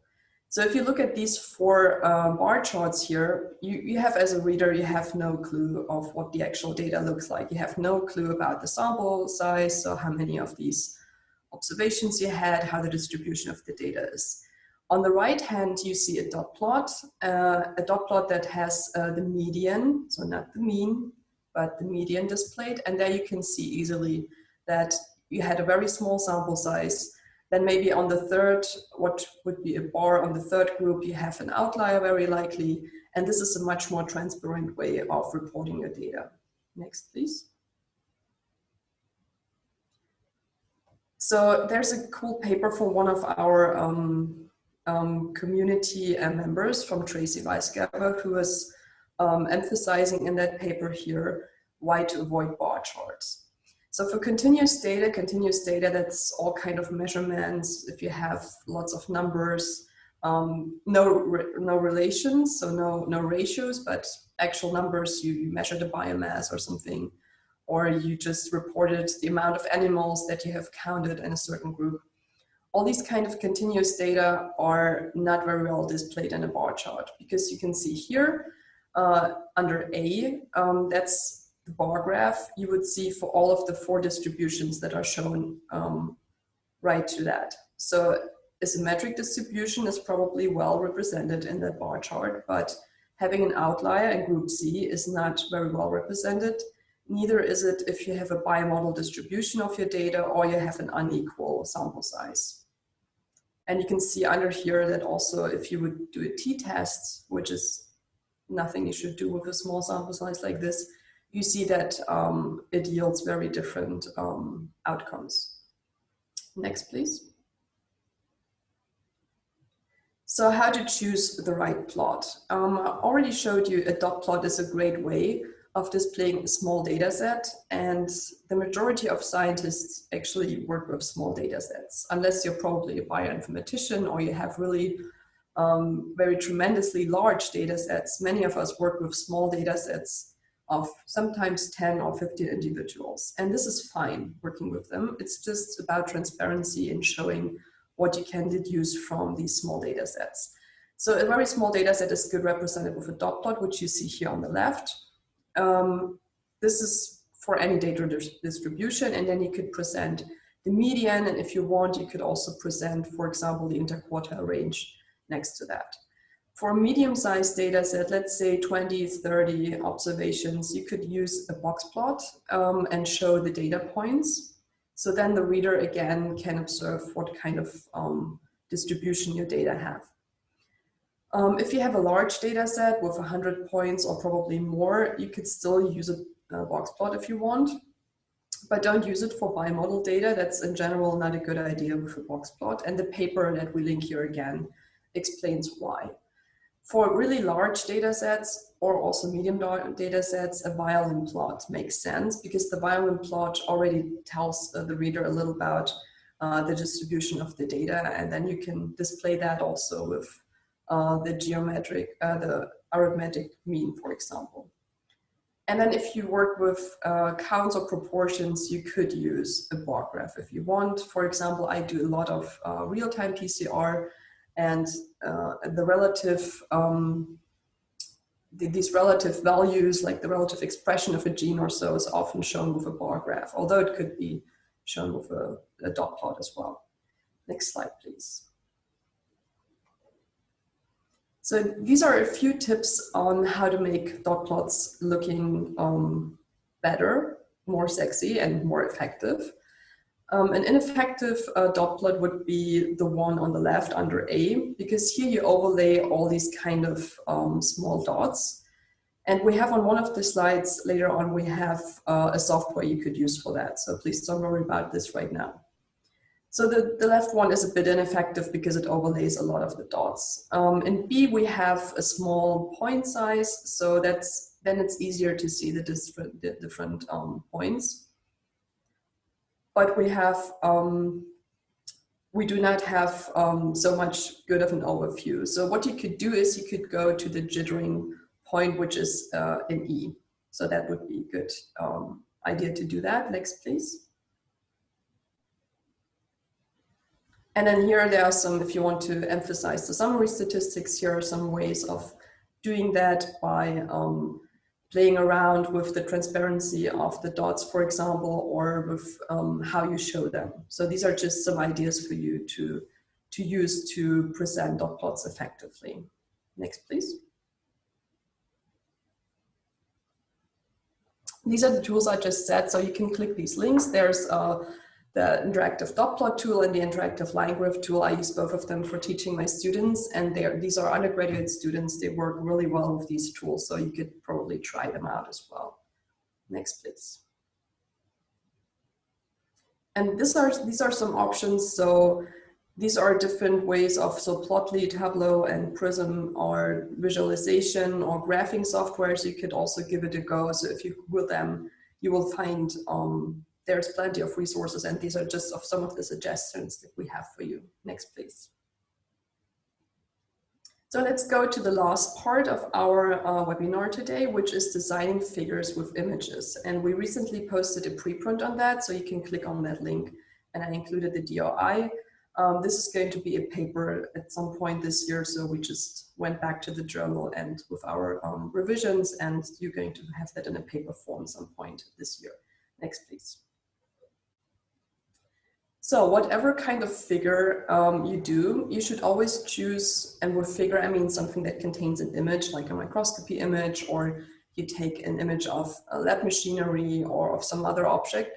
So if you look at these four uh, bar charts here, you, you have as a reader, you have no clue of what the actual data looks like. You have no clue about the sample size, so how many of these observations you had, how the distribution of the data is. On the right hand, you see a dot plot, uh, a dot plot that has uh, the median, so not the mean, but the median displayed. And there you can see easily that you had a very small sample size. Then maybe on the third, what would be a bar on the third group, you have an outlier very likely. And this is a much more transparent way of reporting your data. Next, please. So there's a cool paper from one of our um, um, community uh, members from Tracey Weissgerber who was um, emphasizing in that paper here why to avoid bar charts. So for continuous data, continuous data, that's all kind of measurements. If you have lots of numbers, um, no, re no relations, so no, no ratios, but actual numbers, you, you measure the biomass or something, or you just reported the amount of animals that you have counted in a certain group. All these kind of continuous data are not very well displayed in a bar chart because you can see here uh, under A, um, that's bar graph, you would see for all of the four distributions that are shown um, right to that. So a symmetric distribution is probably well represented in that bar chart, but having an outlier in group C is not very well represented. Neither is it if you have a bimodal distribution of your data or you have an unequal sample size. And you can see under here that also if you would do a t-test, which is nothing you should do with a small sample size like this, you see that um, it yields very different um, outcomes. Next, please. So how to choose the right plot? Um, I already showed you a dot plot is a great way of displaying a small data set and the majority of scientists actually work with small data sets unless you're probably a bioinformatician or you have really um, very tremendously large data sets. Many of us work with small data sets of sometimes 10 or 15 individuals. And this is fine working with them. It's just about transparency and showing what you can deduce from these small data sets. So a very small data set is good represented with a dot plot, which you see here on the left. Um, this is for any data distribution, and then you could present the median, and if you want, you could also present, for example, the interquartile range next to that. For medium-sized data set, let's say 20, 30 observations, you could use a box plot um, and show the data points. So then the reader again can observe what kind of um, distribution your data have. Um, if you have a large data set with 100 points or probably more, you could still use a, a box plot if you want, but don't use it for bimodal data. That's in general not a good idea with a box plot. And the paper that we link here again explains why. For really large data sets or also medium data sets, a violin plot makes sense because the violin plot already tells uh, the reader a little about uh, the distribution of the data and then you can display that also with uh, the geometric, uh, the arithmetic mean, for example. And then if you work with uh, counts or proportions, you could use a bar graph if you want. For example, I do a lot of uh, real-time PCR and uh, the relative, um, the, these relative values, like the relative expression of a gene or so is often shown with a bar graph, although it could be shown with a, a dot plot as well. Next slide, please. So these are a few tips on how to make dot plots looking um, better, more sexy and more effective. Um, an ineffective uh, dot plot would be the one on the left under A, because here you overlay all these kind of um, small dots. And we have on one of the slides later on, we have uh, a software you could use for that. So please don't worry about this right now. So the, the left one is a bit ineffective because it overlays a lot of the dots. Um, in B, we have a small point size, so that's then it's easier to see the different, the different um, points. But we have, um, we do not have um, so much good of an overview. So what you could do is you could go to the jittering point, which is uh, in E. So that would be a good um, idea to do that. Next, please. And then here there are some, if you want to emphasize the summary statistics, here are some ways of doing that by um, playing around with the transparency of the dots, for example, or with um, how you show them. So these are just some ideas for you to, to use to present dot plots effectively. Next, please. These are the tools I just said, so you can click these links. There's uh, the interactive dot plot tool and the interactive line graph tool. I use both of them for teaching my students and these are undergraduate students. They work really well with these tools, so you could probably try them out as well. Next, please. And these are, these are some options. So these are different ways of, so Plotly, Tableau, and Prism are visualization or graphing software. So you could also give it a go. So if you Google them, you will find um, there's plenty of resources and these are just of some of the suggestions that we have for you. Next, please. So let's go to the last part of our uh, webinar today, which is designing figures with images. And we recently posted a preprint on that, so you can click on that link. And I included the DOI. Um, this is going to be a paper at some point this year, so we just went back to the journal and with our um, revisions, and you're going to have that in a paper form some point this year. Next, please. So whatever kind of figure um, you do, you should always choose, and with figure I mean something that contains an image like a microscopy image or you take an image of a lab machinery or of some other object,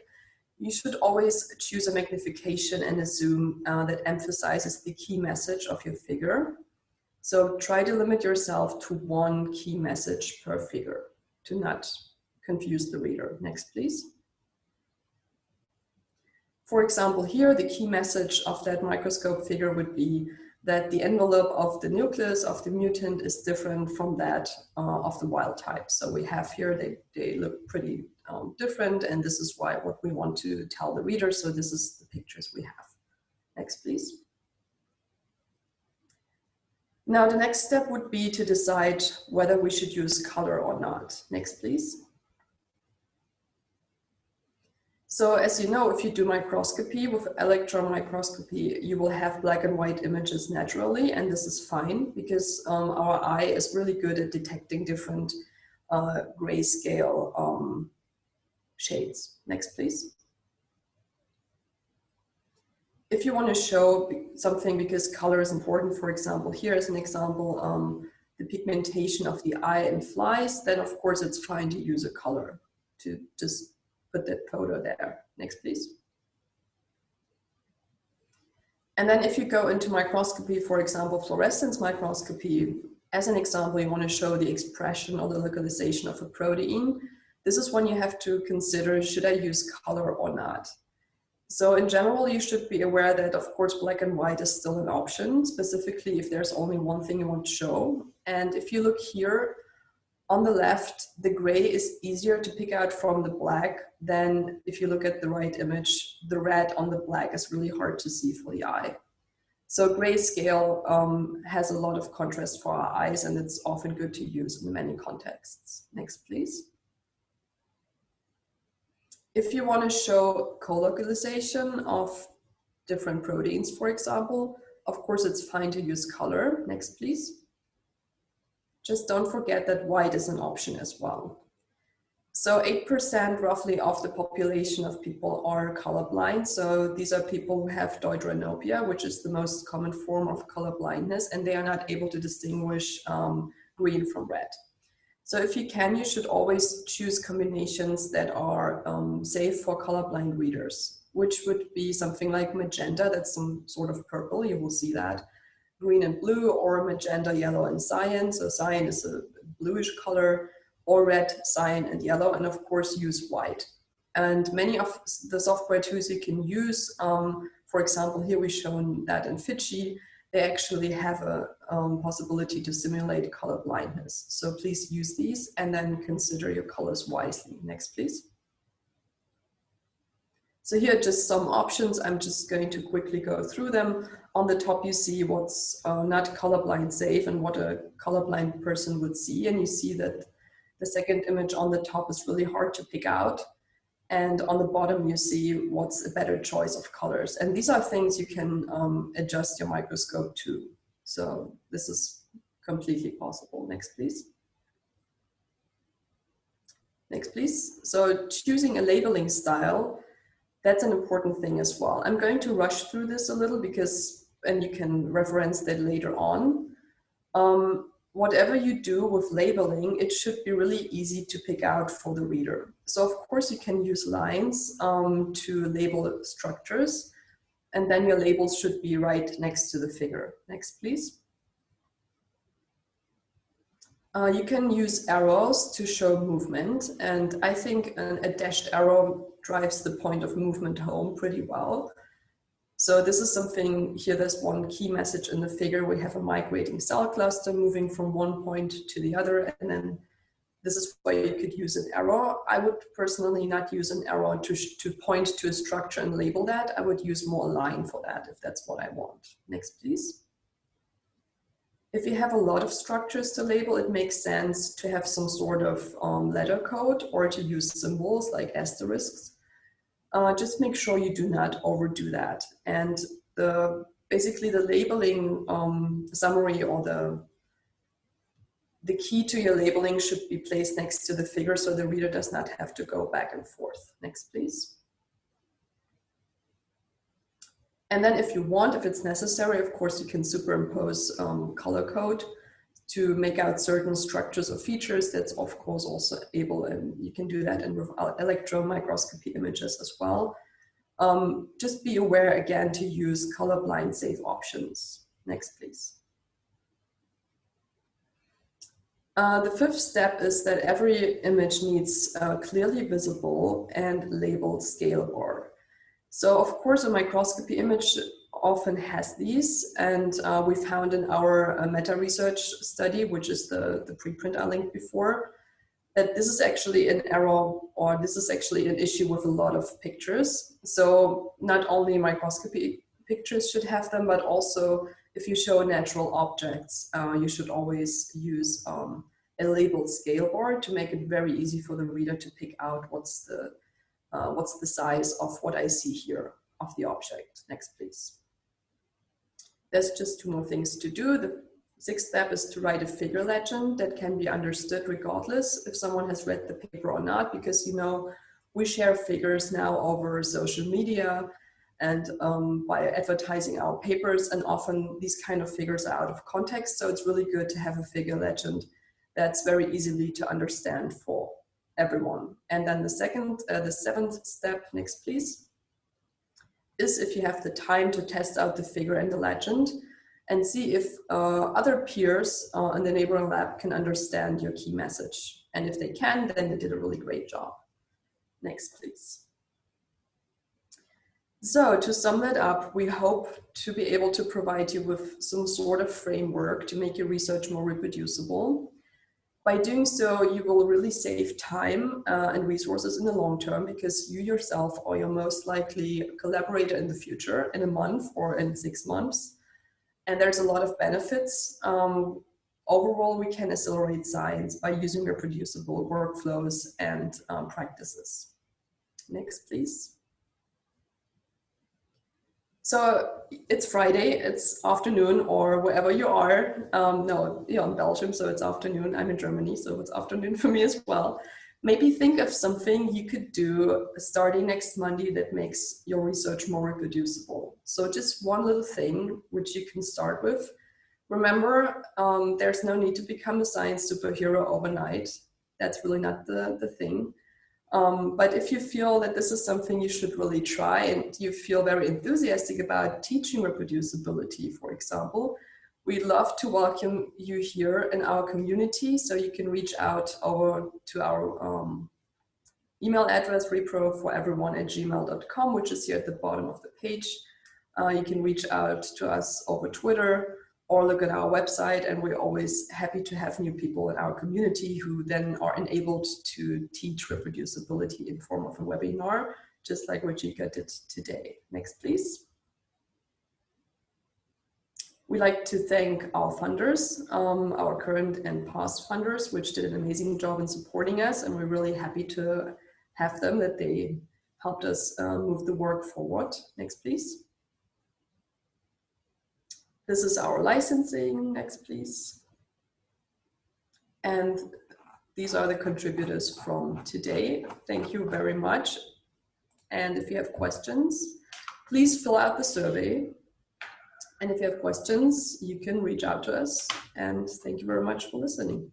you should always choose a magnification and a zoom uh, that emphasizes the key message of your figure. So try to limit yourself to one key message per figure to not confuse the reader. Next, please. For example, here, the key message of that microscope figure would be that the envelope of the nucleus of the mutant is different from that uh, of the wild type. So we have here, they, they look pretty um, different, and this is why what we want to tell the reader. So this is the pictures we have. Next, please. Now, the next step would be to decide whether we should use color or not. Next, please. So as you know, if you do microscopy with electron microscopy, you will have black and white images naturally, and this is fine because um, our eye is really good at detecting different uh, grayscale um, shades. Next, please. If you want to show something because color is important, for example, here is an example, um, the pigmentation of the eye in flies, then of course it's fine to use a color to just put that photo there. Next, please. And then if you go into microscopy, for example, fluorescence microscopy, as an example, you want to show the expression or the localization of a protein. This is when you have to consider, should I use color or not? So in general, you should be aware that of course, black and white is still an option, specifically if there's only one thing you want to show. And if you look here, on the left, the gray is easier to pick out from the black than if you look at the right image, the red on the black is really hard to see for the eye. So grayscale um, has a lot of contrast for our eyes and it's often good to use in many contexts. Next, please. If you want to show co-localization of different proteins, for example, of course, it's fine to use color. Next, please. Just don't forget that white is an option as well. So 8% roughly of the population of people are colorblind. So these are people who have deuteranopia, which is the most common form of color blindness, and they are not able to distinguish um, green from red. So if you can, you should always choose combinations that are um, safe for colorblind readers, which would be something like magenta, that's some sort of purple, you will see that green and blue or magenta, yellow and cyan. So cyan is a bluish color or red, cyan and yellow. And of course use white. And many of the software tools you can use, um, for example, here we've shown that in Fiji, they actually have a um, possibility to simulate color blindness. So please use these and then consider your colors wisely. Next, please. So here are just some options. I'm just going to quickly go through them. On the top, you see what's uh, not colorblind safe and what a colorblind person would see. And you see that the second image on the top is really hard to pick out. And on the bottom, you see what's a better choice of colors. And these are things you can um, adjust your microscope to. So this is completely possible. Next, please. Next, please. So choosing a labeling style that's an important thing as well. I'm going to rush through this a little because, and you can reference that later on. Um, whatever you do with labeling, it should be really easy to pick out for the reader. So of course you can use lines um, to label structures and then your labels should be right next to the figure. Next, please. Uh, you can use arrows to show movement and I think an, a dashed arrow drives the point of movement home pretty well. So this is something here, there's one key message in the figure. We have a migrating cell cluster moving from one point to the other. And then this is where you could use an arrow. I would personally not use an arrow to, to point to a structure and label that. I would use more line for that if that's what I want. Next, please. If you have a lot of structures to label, it makes sense to have some sort of um, letter code or to use symbols like asterisks uh, just make sure you do not overdo that. And the basically the labeling um, summary or the the key to your labeling should be placed next to the figure so the reader does not have to go back and forth. Next, please. And then if you want, if it's necessary, of course, you can superimpose um, color code to make out certain structures or features that's of course also able and you can do that in electron microscopy images as well. Um, just be aware again to use colorblind safe options. Next please. Uh, the fifth step is that every image needs uh, clearly visible and labeled scale bar. So of course a microscopy image often has these and uh, we found in our uh, meta research study, which is the, the preprint I linked before, that this is actually an error or this is actually an issue with a lot of pictures. So not only microscopy pictures should have them, but also if you show natural objects, uh, you should always use um, a labeled scale bar to make it very easy for the reader to pick out what's the, uh, what's the size of what I see here of the object. Next, please. There's just two more things to do. The sixth step is to write a figure legend that can be understood regardless if someone has read the paper or not, because you know, we share figures now over social media and um, by advertising our papers and often these kind of figures are out of context. So it's really good to have a figure legend that's very easily to understand for everyone. And then the second, uh, the seventh step, next please, is if you have the time to test out the figure and the legend and see if uh, other peers uh, in the neighboring lab can understand your key message. And if they can, then they did a really great job. Next, please. So to sum that up, we hope to be able to provide you with some sort of framework to make your research more reproducible by doing so, you will really save time uh, and resources in the long term because you yourself are your most likely collaborator in the future in a month or in six months. And there's a lot of benefits. Um, overall, we can accelerate science by using reproducible workflows and um, practices. Next, please. So it's Friday, it's afternoon or wherever you are. Um, no, you're in Belgium, so it's afternoon. I'm in Germany, so it's afternoon for me as well. Maybe think of something you could do starting next Monday that makes your research more reproducible. So just one little thing which you can start with. Remember, um, there's no need to become a science superhero overnight. That's really not the, the thing. Um, but if you feel that this is something you should really try and you feel very enthusiastic about teaching reproducibility, for example, we'd love to welcome you here in our community. So you can reach out over to our um, email address, repro4everyone at gmail.com, which is here at the bottom of the page. Uh, you can reach out to us over Twitter or look at our website and we're always happy to have new people in our community who then are enabled to teach reproducibility in form of a webinar, just like Ruchika did today. Next, please. We like to thank our funders, um, our current and past funders, which did an amazing job in supporting us. And we're really happy to have them, that they helped us uh, move the work forward. Next, please. This is our licensing. Next, please. And these are the contributors from today. Thank you very much. And if you have questions, please fill out the survey. And if you have questions, you can reach out to us. And thank you very much for listening.